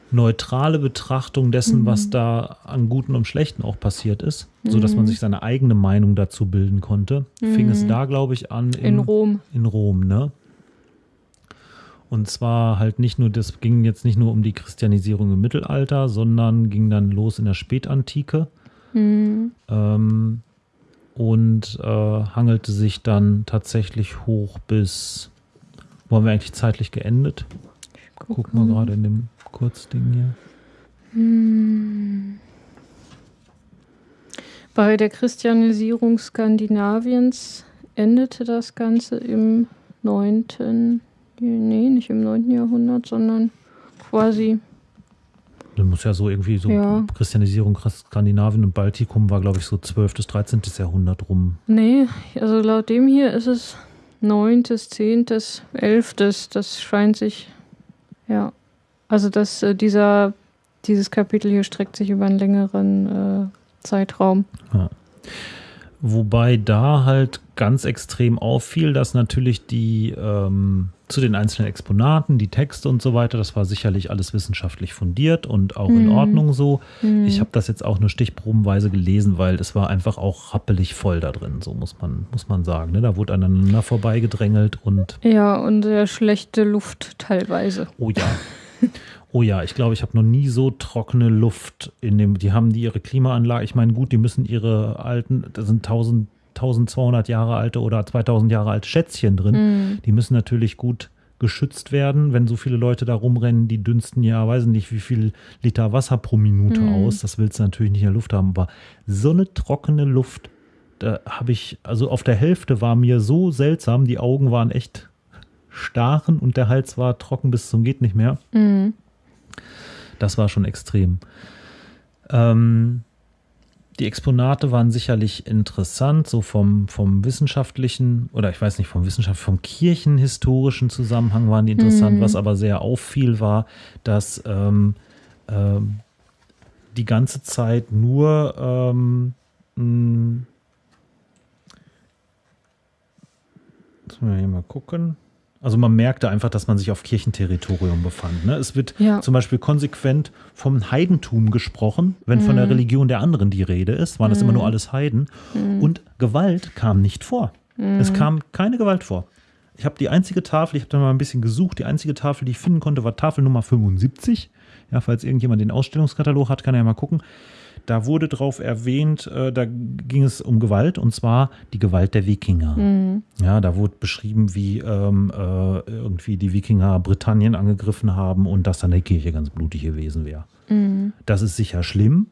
neutrale Betrachtung dessen, mhm. was da an Guten und Schlechten auch passiert ist, mhm. sodass man sich seine eigene Meinung dazu bilden konnte, mhm. fing es mhm. da, glaube ich, an in, in Rom. In Rom, ne? Und zwar halt nicht nur, das ging jetzt nicht nur um die Christianisierung im Mittelalter, sondern ging dann los in der Spätantike. Mhm. Ähm, und äh, hangelte sich dann tatsächlich hoch bis, wo haben wir eigentlich zeitlich geendet? Guck, mal gerade in dem Kurzding hier. Hm. Bei der Christianisierung Skandinaviens endete das Ganze im 9. Nee, nicht im 9. Jahrhundert, sondern quasi. Das muss ja so irgendwie so ja. Christianisierung Skandinavien und Baltikum war, glaube ich, so 12. bis 13. Jahrhundert rum. Nee, also laut dem hier ist es 9., 10., 11. Das scheint sich, ja. Also das, äh, dieser, dieses Kapitel hier streckt sich über einen längeren äh, Zeitraum. Ja. Wobei da halt ganz extrem auffiel, dass natürlich die ähm, zu den einzelnen Exponaten, die Texte und so weiter, das war sicherlich alles wissenschaftlich fundiert und auch mhm. in Ordnung so. Mhm. Ich habe das jetzt auch nur stichprobenweise gelesen, weil es war einfach auch rappelig voll da drin, so muss man, muss man sagen. Ne? Da wurde aneinander vorbeigedrängelt und. Ja, und sehr schlechte Luft teilweise. Oh ja. (laughs) Oh ja, ich glaube, ich habe noch nie so trockene Luft in dem. Die haben die ihre Klimaanlage. Ich meine, gut, die müssen ihre alten, das sind 1000, 1200 Jahre alte oder 2000 Jahre alte Schätzchen drin. Mhm. Die müssen natürlich gut geschützt werden. Wenn so viele Leute da rumrennen, die dünsten ja, weiß nicht, wie viel Liter Wasser pro Minute mhm. aus. Das willst du natürlich nicht in der Luft haben. Aber so eine trockene Luft, da habe ich, also auf der Hälfte war mir so seltsam. Die Augen waren echt starren und der Hals war trocken bis zum geht nicht mehr. Mhm. Das war schon extrem. Ähm, die Exponate waren sicherlich interessant, so vom, vom wissenschaftlichen, oder ich weiß nicht, vom wissenschaftlichen, vom kirchenhistorischen Zusammenhang waren die interessant. Mhm. Was aber sehr auffiel, war, dass ähm, ähm, die ganze Zeit nur ähm, mh, Müssen wir hier mal gucken. Also man merkte einfach, dass man sich auf Kirchenterritorium befand. Ne? Es wird ja. zum Beispiel konsequent vom Heidentum gesprochen, wenn mhm. von der mhm. Religion der anderen die Rede ist, waren das immer nur mhm. alles Heiden. Mhm. Und Gewalt kam nicht vor. Es mhm. kam keine Gewalt vor. Ich habe die einzige Tafel, ich habe da mal ein bisschen gesucht, die einzige Tafel, die ich finden konnte, war Tafel Nummer 75. Ja, falls irgendjemand den Ausstellungskatalog hat, kann er ja mal gucken. Da wurde drauf erwähnt, äh, da ging es um Gewalt und zwar die Gewalt der Wikinger. Mhm. Ja, da wurde beschrieben, wie ähm, äh, irgendwie die Wikinger Britannien angegriffen haben und dass dann die Kirche ganz blutig gewesen wäre. Mhm. Das ist sicher schlimm,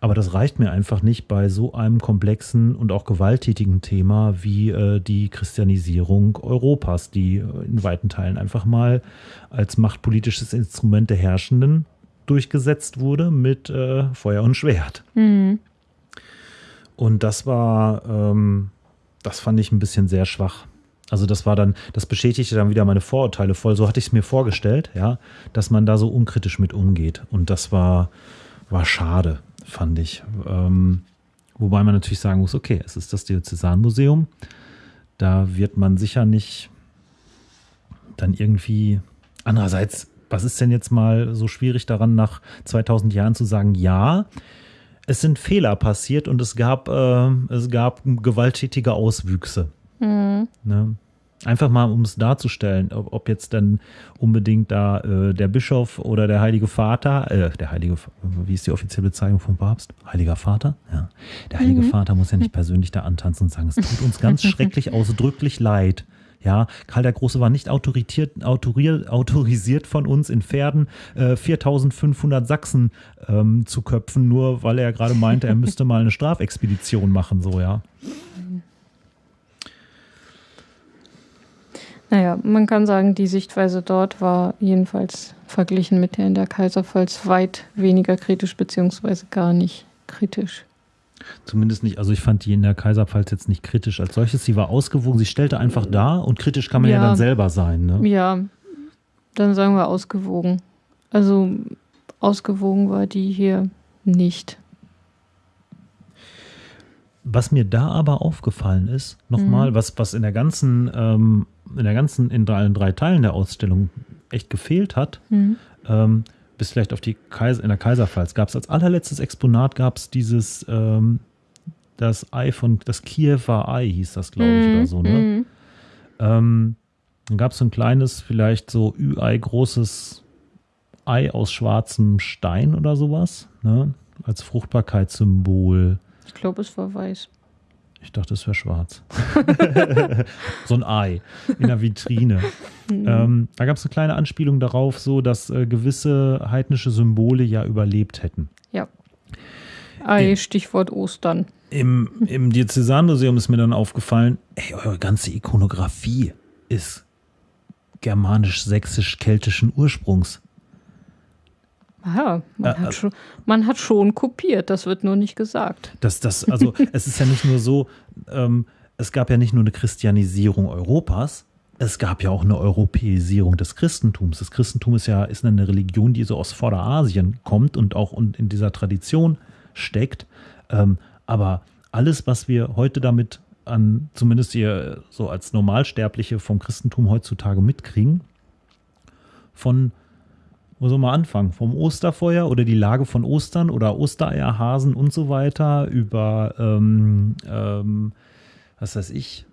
aber das reicht mir einfach nicht bei so einem komplexen und auch gewalttätigen Thema wie äh, die Christianisierung Europas, die in weiten Teilen einfach mal als machtpolitisches Instrument der Herrschenden durchgesetzt wurde mit äh, Feuer und Schwert. Mhm. Und das war, ähm, das fand ich ein bisschen sehr schwach. Also das war dann, das bestätigte dann wieder meine Vorurteile voll. So hatte ich es mir vorgestellt, ja, dass man da so unkritisch mit umgeht. Und das war, war schade, fand ich. Ähm, wobei man natürlich sagen muss, okay, es ist das Diözesanmuseum. Da wird man sicher nicht dann irgendwie, andererseits was ist denn jetzt mal so schwierig daran, nach 2000 Jahren zu sagen, ja, es sind Fehler passiert und es gab, äh, es gab gewalttätige Auswüchse. Mhm. Ne? Einfach mal, um es darzustellen, ob, ob, jetzt dann unbedingt da äh, der Bischof oder der Heilige Vater, äh, der Heilige, wie ist die offizielle Bezeichnung vom Papst? Heiliger Vater? Ja. Der Heilige mhm. Vater muss ja nicht (laughs) persönlich da antanzen und sagen, es tut uns (laughs) ganz schrecklich ausdrücklich leid. Ja, Karl der Große war nicht autorisiert, autorisiert von uns in Pferden äh, 4500 Sachsen ähm, zu köpfen, nur weil er gerade meinte, er müsste mal eine Strafexpedition machen, so, ja. Naja, man kann sagen, die Sichtweise dort war jedenfalls verglichen mit der in der Kaiserpfalz weit weniger kritisch, beziehungsweise gar nicht kritisch. Zumindest nicht, also ich fand die in der Kaiserpfalz jetzt nicht kritisch als solches. Sie war ausgewogen, sie stellte einfach dar und kritisch kann man ja, ja dann selber sein. Ne? Ja, dann sagen wir ausgewogen. Also ausgewogen war die hier nicht. Was mir da aber aufgefallen ist, nochmal, mhm. was, was in der ganzen, ähm, in der ganzen, in drei, in drei Teilen der Ausstellung echt gefehlt hat, mhm. ähm, bis vielleicht auf die Kaiser, in der Kaiserpfalz gab es als allerletztes Exponat gab es dieses, ähm, das Ei von, das Kiewer Ei hieß das, glaube ich, mhm. oder so, ne? Mhm. Ähm, dann gab es so ein kleines, vielleicht so Ü-Ei großes Ei aus schwarzem Stein oder sowas, ne? Als Fruchtbarkeitssymbol. Ich glaube, es war weiß. Ich dachte, es wäre schwarz. (laughs) so ein Ei in der Vitrine. Mhm. Ähm, da gab es eine kleine Anspielung darauf, so dass äh, gewisse heidnische Symbole ja überlebt hätten. Ja. Ei, Stichwort Ostern. Im, im Diözesanmuseum ist mir dann aufgefallen, ey, eure ganze Ikonografie ist germanisch-sächsisch-keltischen Ursprungs. Ja, man, äh, hat schon, man hat schon kopiert, das wird nur nicht gesagt. Das, das, also (laughs) es ist ja nicht nur so, ähm, es gab ja nicht nur eine Christianisierung Europas, es gab ja auch eine Europäisierung des Christentums. Das Christentum ist ja ist eine Religion, die so aus Vorderasien kommt und auch in dieser Tradition steckt. Ähm, aber alles, was wir heute damit an, zumindest hier so als Normalsterbliche vom Christentum heutzutage mitkriegen, von wo soll man anfangen? Vom Osterfeuer oder die Lage von Ostern oder Ostereierhasen und so weiter über, ähm, ähm, was weiß ich,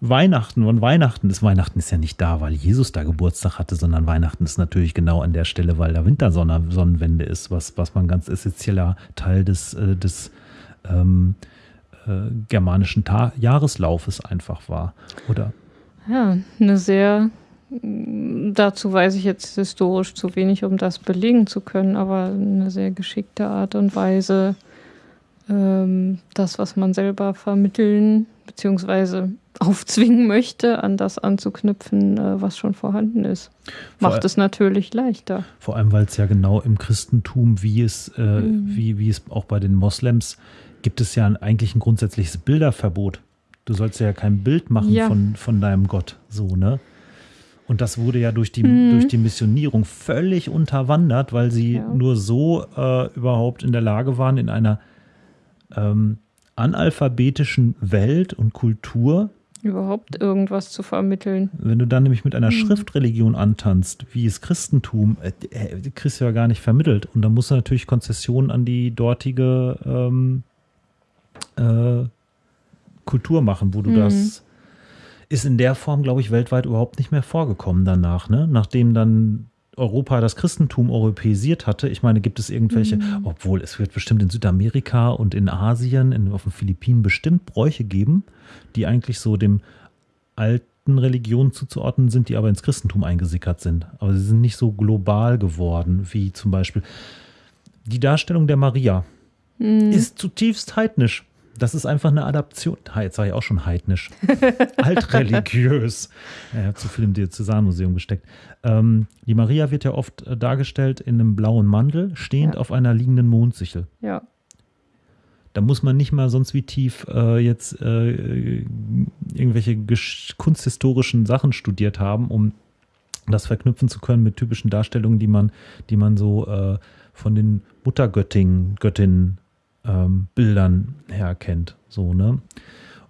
Weihnachten und Weihnachten ist Weihnachten ist ja nicht da, weil Jesus da Geburtstag hatte, sondern Weihnachten ist natürlich genau an der Stelle, weil da Wintersonnenwende ist, was, was man ganz essentieller Teil des, äh, des ähm, äh, germanischen Ta Jahreslaufes einfach war, oder? Ja, eine sehr Dazu weiß ich jetzt historisch zu wenig, um das belegen zu können, aber eine sehr geschickte Art und Weise, ähm, das, was man selber vermitteln bzw. (laughs) aufzwingen möchte, an das anzuknüpfen, äh, was schon vorhanden ist. Macht vor es natürlich leichter. Vor allem, weil es ja genau im Christentum, wie es, äh, mhm. wie, wie es auch bei den Moslems, gibt es ja eigentlich ein grundsätzliches Bilderverbot. Du sollst ja kein Bild machen ja. Von, von deinem Gott, so, ne? Und das wurde ja durch die, mhm. durch die Missionierung völlig unterwandert, weil sie ja. nur so äh, überhaupt in der Lage waren, in einer ähm, analphabetischen Welt und Kultur überhaupt irgendwas zu vermitteln. Wenn du dann nämlich mit einer mhm. Schriftreligion antanzt, wie es Christentum, äh, äh, kriegst du ja gar nicht vermittelt. Und da musst du natürlich Konzessionen an die dortige ähm, äh, Kultur machen, wo du mhm. das ist in der Form, glaube ich, weltweit überhaupt nicht mehr vorgekommen danach, ne? Nachdem dann Europa das Christentum europäisiert hatte. Ich meine, gibt es irgendwelche, mhm. obwohl es wird bestimmt in Südamerika und in Asien, in, auf den Philippinen bestimmt Bräuche geben, die eigentlich so dem alten Religionen zuzuordnen sind, die aber ins Christentum eingesickert sind. Aber sie sind nicht so global geworden, wie zum Beispiel die Darstellung der Maria. Mhm. Ist zutiefst heidnisch. Das ist einfach eine Adaption. Jetzt sage ich auch schon heidnisch. (laughs) Altreligiös. Er hat zu viel im Diözesanmuseum gesteckt. Ähm, die Maria wird ja oft äh, dargestellt in einem blauen Mantel, stehend ja. auf einer liegenden Mondsichel. Ja. Da muss man nicht mal sonst wie tief äh, jetzt äh, irgendwelche kunsthistorischen Sachen studiert haben, um das verknüpfen zu können mit typischen Darstellungen, die man, die man so äh, von den Muttergöttinnen, Göttinnen ähm, Bildern herkennt. So, ne?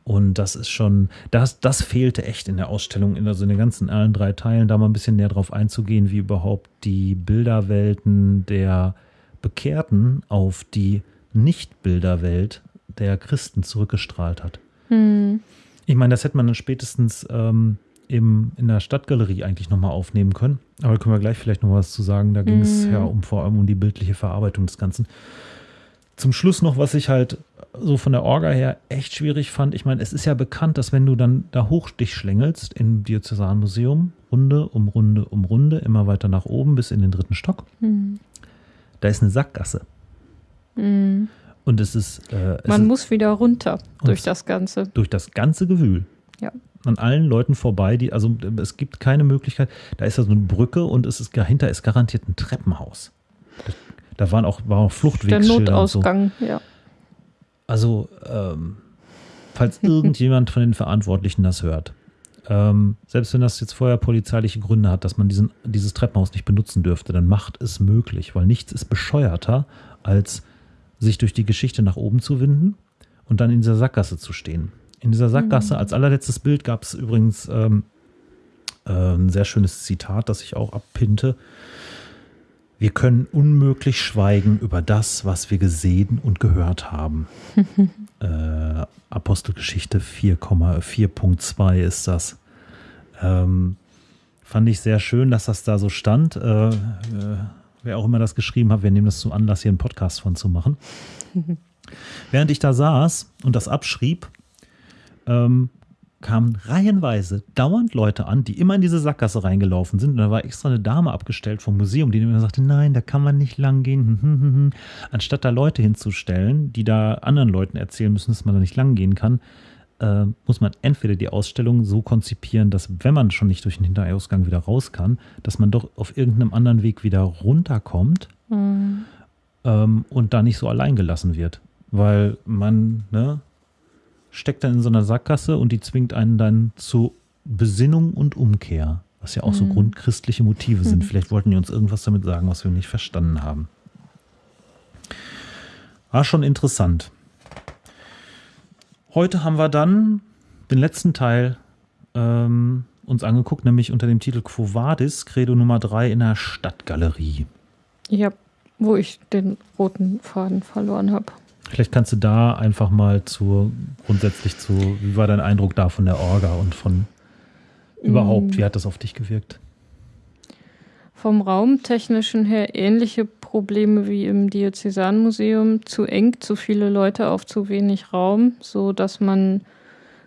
Und das ist schon, das, das fehlte echt in der Ausstellung, in, also in den ganzen allen drei Teilen, da mal ein bisschen näher drauf einzugehen, wie überhaupt die Bilderwelten der Bekehrten auf die Nicht-Bilderwelt der Christen zurückgestrahlt hat. Hm. Ich meine, das hätte man dann spätestens ähm, im, in der Stadtgalerie eigentlich nochmal aufnehmen können. Aber da können wir gleich vielleicht noch was zu sagen. Da ging es hm. ja um vor allem um die bildliche Verarbeitung des Ganzen. Zum Schluss noch, was ich halt so von der Orga her echt schwierig fand. Ich meine, es ist ja bekannt, dass wenn du dann da hoch dich schlängelst im Diözesanmuseum, Runde um Runde um Runde, immer weiter nach oben bis in den dritten Stock, mhm. da ist eine Sackgasse. Mhm. Und es ist. Äh, es Man ist, muss wieder runter durch das Ganze. Durch das ganze Gewühl. Ja. An allen Leuten vorbei, die, also es gibt keine Möglichkeit. Da ist ja so eine Brücke und es ist dahinter ist garantiert ein Treppenhaus. Da waren auch, war auch Fluchtwegschilder. Der Notausgang, so. ja. Also, ähm, falls irgendjemand von den Verantwortlichen das hört, ähm, selbst wenn das jetzt vorher polizeiliche Gründe hat, dass man diesen, dieses Treppenhaus nicht benutzen dürfte, dann macht es möglich, weil nichts ist bescheuerter, als sich durch die Geschichte nach oben zu winden und dann in dieser Sackgasse zu stehen. In dieser Sackgasse, mhm. als allerletztes Bild gab es übrigens ähm, äh, ein sehr schönes Zitat, das ich auch abpinte. Wir können unmöglich schweigen über das, was wir gesehen und gehört haben. (laughs) äh, Apostelgeschichte 4,4.2 ist das. Ähm, fand ich sehr schön, dass das da so stand. Äh, äh, wer auch immer das geschrieben hat, wir nehmen das zum Anlass, hier einen Podcast von zu machen. (laughs) Während ich da saß und das abschrieb, ähm, kamen reihenweise dauernd Leute an, die immer in diese Sackgasse reingelaufen sind. Und da war extra eine Dame abgestellt vom Museum, die immer sagte, nein, da kann man nicht lang gehen. Anstatt da Leute hinzustellen, die da anderen Leuten erzählen müssen, dass man da nicht lang gehen kann, äh, muss man entweder die Ausstellung so konzipieren, dass wenn man schon nicht durch den Hinterausgang wieder raus kann, dass man doch auf irgendeinem anderen Weg wieder runterkommt mhm. ähm, und da nicht so allein gelassen wird. Weil man, ne, steckt dann in so einer Sackgasse und die zwingt einen dann zu Besinnung und Umkehr, was ja auch mhm. so grundchristliche Motive sind. (laughs) Vielleicht wollten die uns irgendwas damit sagen, was wir nicht verstanden haben. War schon interessant. Heute haben wir dann den letzten Teil ähm, uns angeguckt, nämlich unter dem Titel Quo Vadis, Credo Nummer 3 in der Stadtgalerie. Ja, wo ich den roten Faden verloren habe. Vielleicht kannst du da einfach mal zu, grundsätzlich zu, wie war dein Eindruck da von der Orga und von überhaupt, mm. wie hat das auf dich gewirkt? Vom Raumtechnischen her ähnliche Probleme wie im Diözesanmuseum. Zu eng, zu viele Leute auf zu wenig Raum, so dass man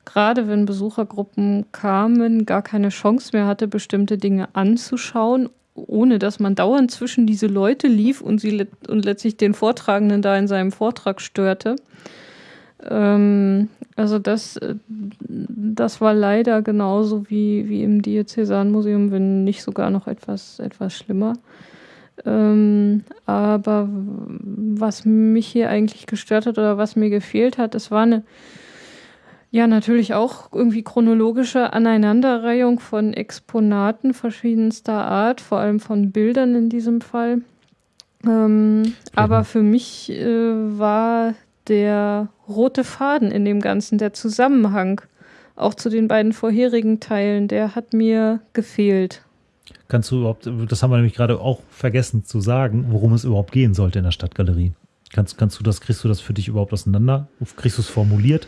gerade wenn Besuchergruppen kamen, gar keine Chance mehr hatte, bestimmte Dinge anzuschauen ohne dass man dauernd zwischen diese Leute lief und sie und letztlich den Vortragenden da in seinem Vortrag störte. Ähm, also das, äh, das war leider genauso wie, wie im Diözesanmuseum, wenn nicht sogar noch etwas, etwas schlimmer. Ähm, aber was mich hier eigentlich gestört hat oder was mir gefehlt hat, es war eine ja, natürlich auch irgendwie chronologische Aneinanderreihung von Exponaten verschiedenster Art, vor allem von Bildern in diesem Fall. Ähm, aber für mich äh, war der rote Faden in dem Ganzen, der Zusammenhang, auch zu den beiden vorherigen Teilen, der hat mir gefehlt. Kannst du überhaupt, das haben wir nämlich gerade auch vergessen zu sagen, worum es überhaupt gehen sollte in der Stadtgalerie. Kannst, kannst du das, kriegst du das für dich überhaupt auseinander? Kriegst du es formuliert?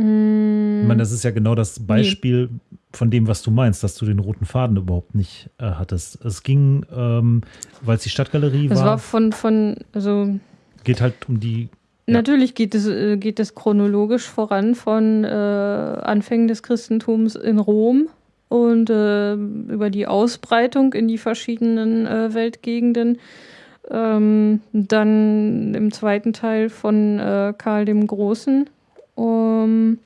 Mm. Ich meine, das ist ja genau das Beispiel nee. von dem, was du meinst, dass du den roten Faden überhaupt nicht äh, hattest. Es ging, ähm, weil es die Stadtgalerie war. Es war von, von, also. Geht halt um die. Ja. Natürlich geht es, äh, geht es chronologisch voran von äh, Anfängen des Christentums in Rom und äh, über die Ausbreitung in die verschiedenen äh, Weltgegenden. Ähm, dann im zweiten Teil von äh, Karl dem Großen um,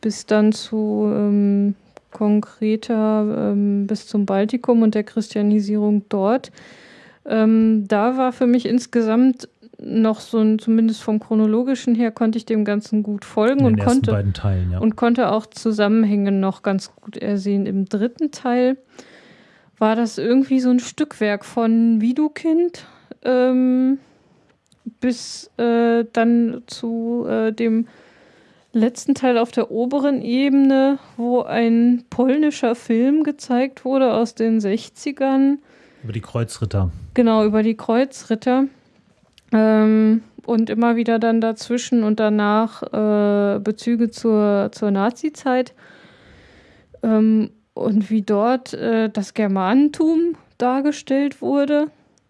bis dann zu ähm, konkreter ähm, bis zum Baltikum und der Christianisierung dort. Ähm, da war für mich insgesamt noch so ein, zumindest vom chronologischen her, konnte ich dem Ganzen gut folgen und konnte, Teilen, ja. und konnte auch Zusammenhänge noch ganz gut ersehen. Im dritten Teil war das irgendwie so ein Stückwerk von Widukind ähm, bis äh, dann zu äh, dem letzten Teil auf der oberen Ebene, wo ein polnischer Film gezeigt wurde aus den 60ern. Über die Kreuzritter. Genau, über die Kreuzritter. Ähm, und immer wieder dann dazwischen und danach äh, Bezüge zur, zur Nazi-Zeit. Ähm, und wie dort äh, das Germanentum dargestellt wurde.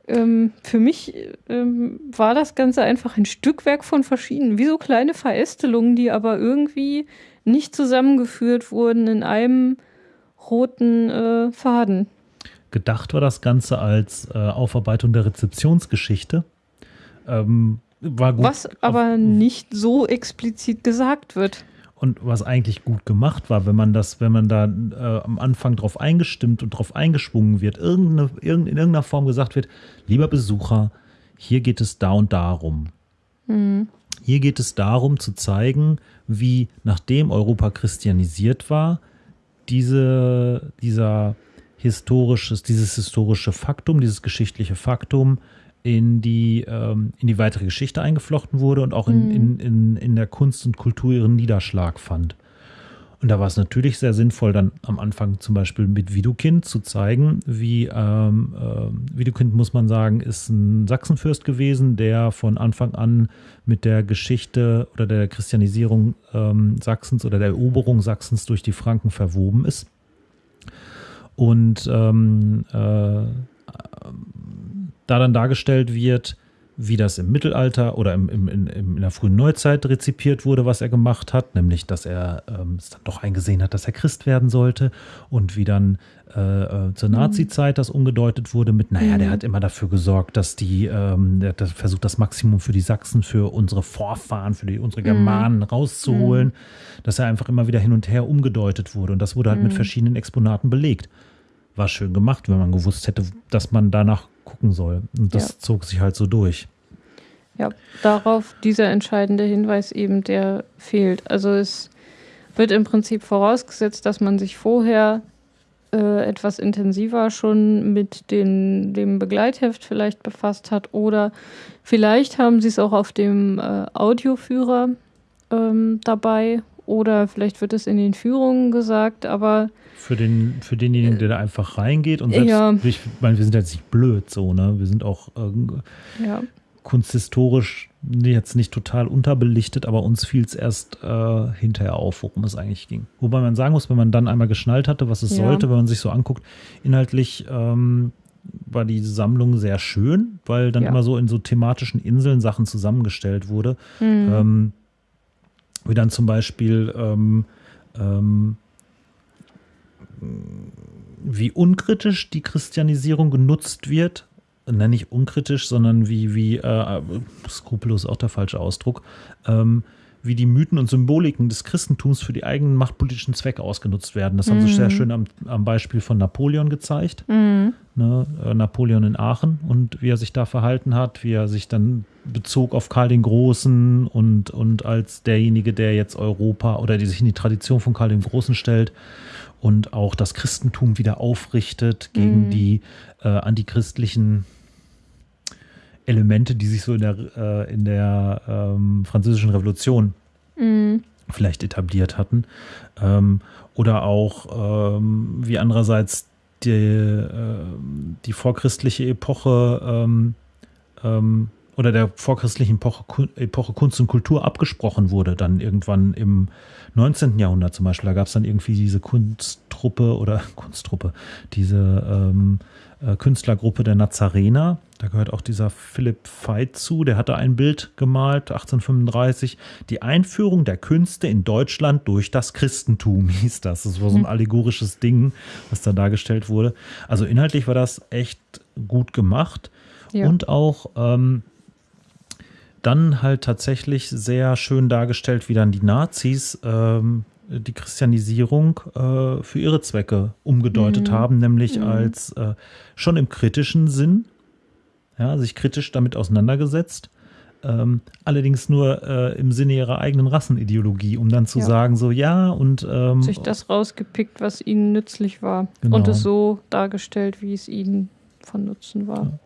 Ähm, für mich ähm, war das Ganze einfach ein Stückwerk von verschiedenen, wie so kleine Verästelungen, die aber irgendwie nicht zusammengeführt wurden in einem roten äh, Faden. Gedacht war das Ganze als äh, Aufarbeitung der Rezeptionsgeschichte. Ähm, war gut. Was aber nicht so explizit gesagt wird und was eigentlich gut gemacht war, wenn man das, wenn man da äh, am Anfang drauf eingestimmt und drauf eingeschwungen wird, irgendeine, irgend, in irgendeiner Form gesagt wird, lieber Besucher, hier geht es da und darum. Mhm. Hier geht es darum zu zeigen, wie nachdem Europa christianisiert war, diese, dieser historisches, dieses historische Faktum, dieses geschichtliche Faktum in die, ähm, in die weitere Geschichte eingeflochten wurde und auch in, mhm. in, in, in der Kunst und Kultur ihren Niederschlag fand. Und da war es natürlich sehr sinnvoll, dann am Anfang zum Beispiel mit Widukind zu zeigen, wie ähm, äh, Widukind, muss man sagen, ist ein Sachsenfürst gewesen, der von Anfang an mit der Geschichte oder der Christianisierung ähm, Sachsens oder der Eroberung Sachsens durch die Franken verwoben ist. Und ähm, äh, da dann dargestellt wird, wie das im Mittelalter oder im, im, in, in der frühen Neuzeit rezipiert wurde, was er gemacht hat, nämlich dass er ähm, es dann doch eingesehen hat, dass er Christ werden sollte und wie dann äh, äh zur mhm. Nazi-Zeit das umgedeutet wurde mit, naja, der mhm. hat immer dafür gesorgt, dass die, ähm, der hat versucht, das Maximum für die Sachsen, für unsere Vorfahren, für die, unsere Germanen mhm. rauszuholen, dass er einfach immer wieder hin und her umgedeutet wurde und das wurde halt mit verschiedenen Exponaten belegt. War schön gemacht, wenn man gewusst hätte, dass man danach gucken soll. Und das ja. zog sich halt so durch. Ja, darauf dieser entscheidende Hinweis eben, der fehlt. Also es wird im Prinzip vorausgesetzt, dass man sich vorher äh, etwas intensiver schon mit den, dem Begleitheft vielleicht befasst hat oder vielleicht haben sie es auch auf dem äh, Audioführer ähm, dabei oder vielleicht wird es in den Führungen gesagt, aber für, den, für denjenigen, der da einfach reingeht und selbst, ja. ich meine, wir sind jetzt nicht blöd so, ne? Wir sind auch äh, ja. kunsthistorisch jetzt nicht total unterbelichtet, aber uns fiel es erst äh, hinterher auf, worum es eigentlich ging. Wobei man sagen muss, wenn man dann einmal geschnallt hatte, was es ja. sollte, wenn man sich so anguckt, inhaltlich ähm, war die Sammlung sehr schön, weil dann ja. immer so in so thematischen Inseln Sachen zusammengestellt wurde. Mhm. Ähm, wie dann zum Beispiel ähm, ähm, wie unkritisch die Christianisierung genutzt wird. Nenne nicht unkritisch, sondern wie, wie äh, skrupellos auch der falsche Ausdruck, ähm, wie die Mythen und Symboliken des Christentums für die eigenen machtpolitischen Zwecke ausgenutzt werden. Das mhm. haben sie sehr schön am, am, Beispiel von Napoleon gezeigt. Mhm. Ne, äh, Napoleon in Aachen und wie er sich da verhalten hat, wie er sich dann bezog auf Karl den Großen und, und als derjenige, der jetzt Europa oder die sich in die Tradition von Karl dem Großen stellt und auch das Christentum wieder aufrichtet gegen mhm. die äh, antichristlichen Elemente, die sich so in der, äh, in der ähm, französischen Revolution mhm. vielleicht etabliert hatten. Ähm, oder auch ähm, wie andererseits die, äh, die vorchristliche Epoche ähm, ähm, oder der vorchristlichen Epoche, Epoche, Kunst und Kultur abgesprochen wurde, dann irgendwann im 19. Jahrhundert zum Beispiel. Da gab es dann irgendwie diese Kunsttruppe oder (laughs) Kunsttruppe, diese ähm, äh, Künstlergruppe der Nazarener. Da gehört auch dieser Philipp Veit zu, der hatte ein Bild gemalt, 1835. Die Einführung der Künste in Deutschland durch das Christentum (laughs) hieß das. Das war so ein mhm. allegorisches Ding, was da dargestellt wurde. Also inhaltlich war das echt gut gemacht. Ja. Und auch ähm, dann halt tatsächlich sehr schön dargestellt, wie dann die Nazis ähm, die Christianisierung äh, für ihre Zwecke umgedeutet mhm. haben, nämlich mhm. als äh, schon im kritischen Sinn, ja, sich kritisch damit auseinandergesetzt, ähm, allerdings nur äh, im Sinne ihrer eigenen Rassenideologie, um dann zu ja. sagen, so ja und ähm, sich das rausgepickt, was ihnen nützlich war genau. und es so dargestellt, wie es ihnen von Nutzen war.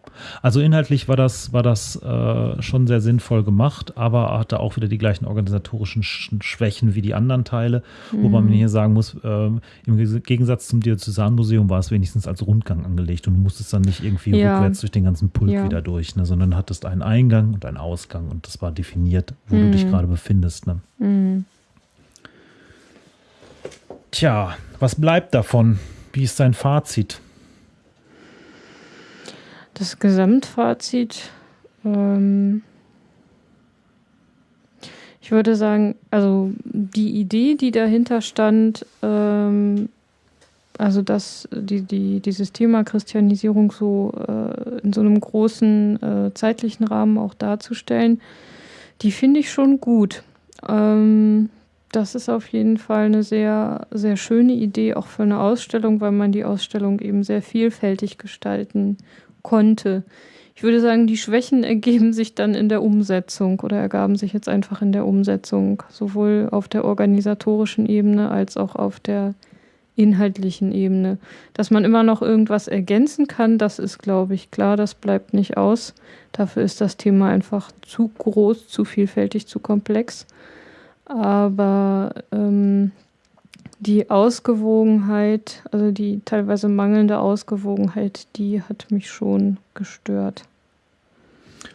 Also inhaltlich war das, war das äh, schon sehr sinnvoll gemacht, aber hatte auch wieder die gleichen organisatorischen Sch Schwächen wie die anderen Teile, mhm. wobei man hier sagen muss, äh, im Gegensatz zum Diözesanmuseum war es wenigstens als Rundgang angelegt und du musstest dann nicht irgendwie ja. rückwärts durch den ganzen Pult ja. wieder durch, ne, sondern hattest einen Eingang und einen Ausgang und das war definiert, wo mhm. du dich mhm. gerade befindest. Ne? Mhm. Tja, was bleibt davon? Wie ist dein Fazit? Das Gesamtfazit, ähm, ich würde sagen, also die Idee, die dahinter stand, ähm, also dass die, die, dieses Thema Christianisierung so äh, in so einem großen äh, zeitlichen Rahmen auch darzustellen, die finde ich schon gut. Ähm, das ist auf jeden Fall eine sehr, sehr schöne Idee, auch für eine Ausstellung, weil man die Ausstellung eben sehr vielfältig gestalten konnte. Ich würde sagen, die Schwächen ergeben (laughs) sich dann in der Umsetzung oder ergaben sich jetzt einfach in der Umsetzung, sowohl auf der organisatorischen Ebene als auch auf der inhaltlichen Ebene. Dass man immer noch irgendwas ergänzen kann, das ist, glaube ich, klar, das bleibt nicht aus. Dafür ist das Thema einfach zu groß, zu vielfältig, zu komplex. Aber ähm, die Ausgewogenheit, also die teilweise mangelnde Ausgewogenheit, die hat mich schon gestört.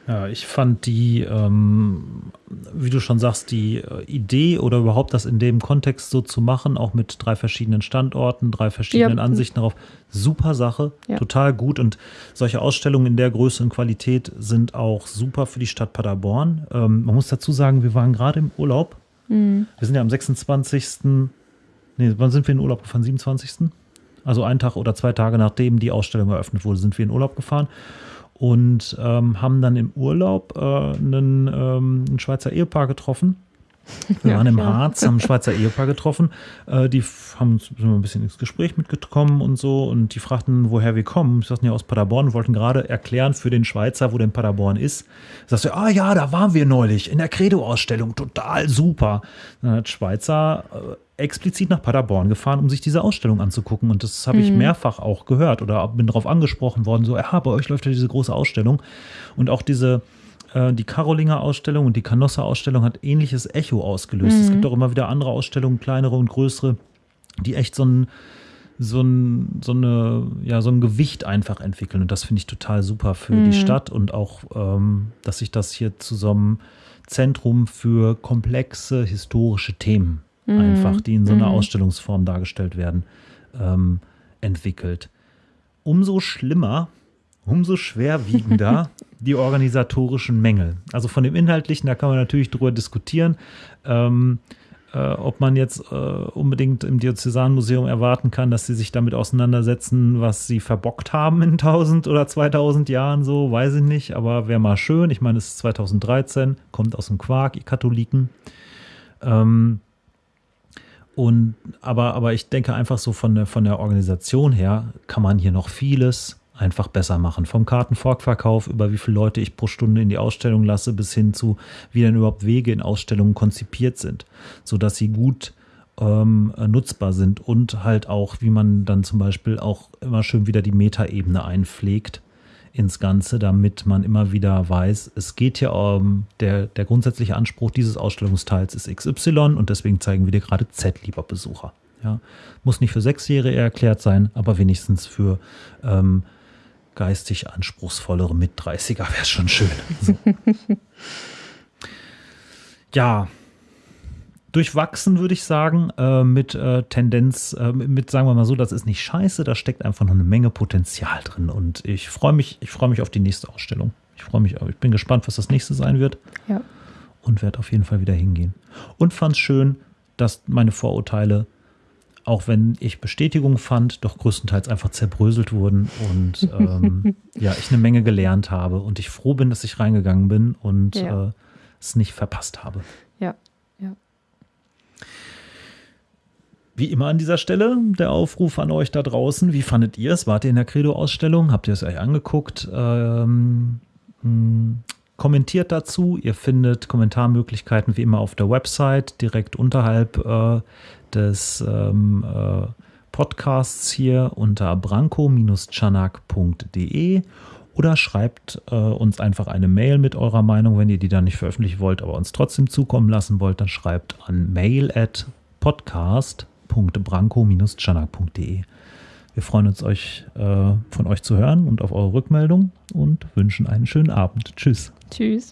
Ja, ich fand die, ähm, wie du schon sagst, die äh, Idee oder überhaupt das in dem Kontext so zu machen, auch mit drei verschiedenen Standorten, drei verschiedenen ja. Ansichten darauf, super Sache, ja. total gut. Und solche Ausstellungen in der Größe und Qualität sind auch super für die Stadt Paderborn. Ähm, man muss dazu sagen, wir waren gerade im Urlaub. Mhm. Wir sind ja am 26 Nee, wann sind wir in Urlaub gefahren? 27. Also einen Tag oder zwei Tage nachdem die Ausstellung eröffnet wurde, sind wir in Urlaub gefahren und ähm, haben dann im Urlaub äh, einen, ähm, ein Schweizer Ehepaar getroffen. Wir ja, waren im Harz, haben ein Schweizer Ehepaar getroffen. Äh, die haben sind ein bisschen ins Gespräch mitgekommen und so. Und die fragten, woher wir kommen. Ich sagten ja aus Paderborn, wollten gerade erklären für den Schweizer, wo denn Paderborn ist. Sagst du, ah ja, da waren wir neulich in der Credo-Ausstellung, total super. Dann hat Schweizer äh, explizit nach Paderborn gefahren, um sich diese Ausstellung anzugucken. Und das habe ich mhm. mehrfach auch gehört oder bin darauf angesprochen worden, so, ja, bei euch läuft ja diese große Ausstellung. Und auch diese, die Karolinger Ausstellung und die Canossa Ausstellung hat ähnliches Echo ausgelöst. Mhm. Es gibt auch immer wieder andere Ausstellungen, kleinere und größere, die echt so ein, so ein, so eine, ja, so ein Gewicht einfach entwickeln. Und das finde ich total super für mhm. die Stadt und auch, ähm, dass sich das hier zu so einem Zentrum für komplexe historische Themen mhm. einfach, die in so einer mhm. Ausstellungsform dargestellt werden, ähm, entwickelt. Umso schlimmer, umso schwerwiegender (laughs) die organisatorischen Mängel. Also von dem Inhaltlichen, da kann man natürlich drüber diskutieren. Ähm, äh, ob man jetzt äh, unbedingt im Diözesanmuseum erwarten kann, dass sie sich damit auseinandersetzen, was sie verbockt haben in 1000 oder 2000 Jahren, so weiß ich nicht, aber wäre mal schön. Ich meine, es ist 2013, kommt aus dem Quark, ihr Katholiken. Ähm, und aber, aber ich denke einfach so von der, von der Organisation her kann man hier noch vieles einfach besser machen. Vom Kartenvorverkauf über wie viele Leute ich pro Stunde in die Ausstellung lasse, bis hin zu, wie denn überhaupt Wege in Ausstellungen konzipiert sind, sodass sie gut ähm, nutzbar sind und halt auch, wie man dann zum Beispiel auch immer schön wieder die Metaebene einpflegt ins Ganze, damit man immer wieder weiß, es geht hier um, der, der grundsätzliche Anspruch dieses Ausstellungsteils ist XY und deswegen zeigen wir dir gerade Z, lieber Besucher. Ja, muss nicht für Sechsjährige erklärt sein, aber wenigstens für ähm, geistig anspruchsvollere Mit-30er wäre es schon schön. So. (laughs) ja, durchwachsen, würde ich sagen, äh, mit äh, Tendenz, äh, mit, sagen wir mal so, das ist nicht scheiße, da steckt einfach noch eine Menge Potenzial drin. Und ich freue mich, ich freue mich auf die nächste Ausstellung. Ich freue mich, ich bin gespannt, was das nächste sein wird. Ja. Und werde auf jeden Fall wieder hingehen. Und fand es schön, dass meine Vorurteile, auch wenn ich Bestätigung fand, doch größtenteils einfach zerbröselt wurden und (laughs) ähm, ja, ich eine Menge gelernt habe und ich froh bin, dass ich reingegangen bin und ja. äh, es nicht verpasst habe. Ja. Wie immer an dieser Stelle der Aufruf an euch da draußen. Wie fandet ihr es? Wart ihr in der Credo-Ausstellung? Habt ihr es euch angeguckt? Ähm, hm, kommentiert dazu. Ihr findet Kommentarmöglichkeiten wie immer auf der Website, direkt unterhalb äh, des ähm, äh, Podcasts hier unter branko-chanak.de oder schreibt äh, uns einfach eine Mail mit eurer Meinung, wenn ihr die dann nicht veröffentlichen wollt, aber uns trotzdem zukommen lassen wollt, dann schreibt an mail at podcast.branko-chanak.de. Wir freuen uns, euch äh, von euch zu hören und auf eure Rückmeldung und wünschen einen schönen Abend. Tschüss. Tschüss.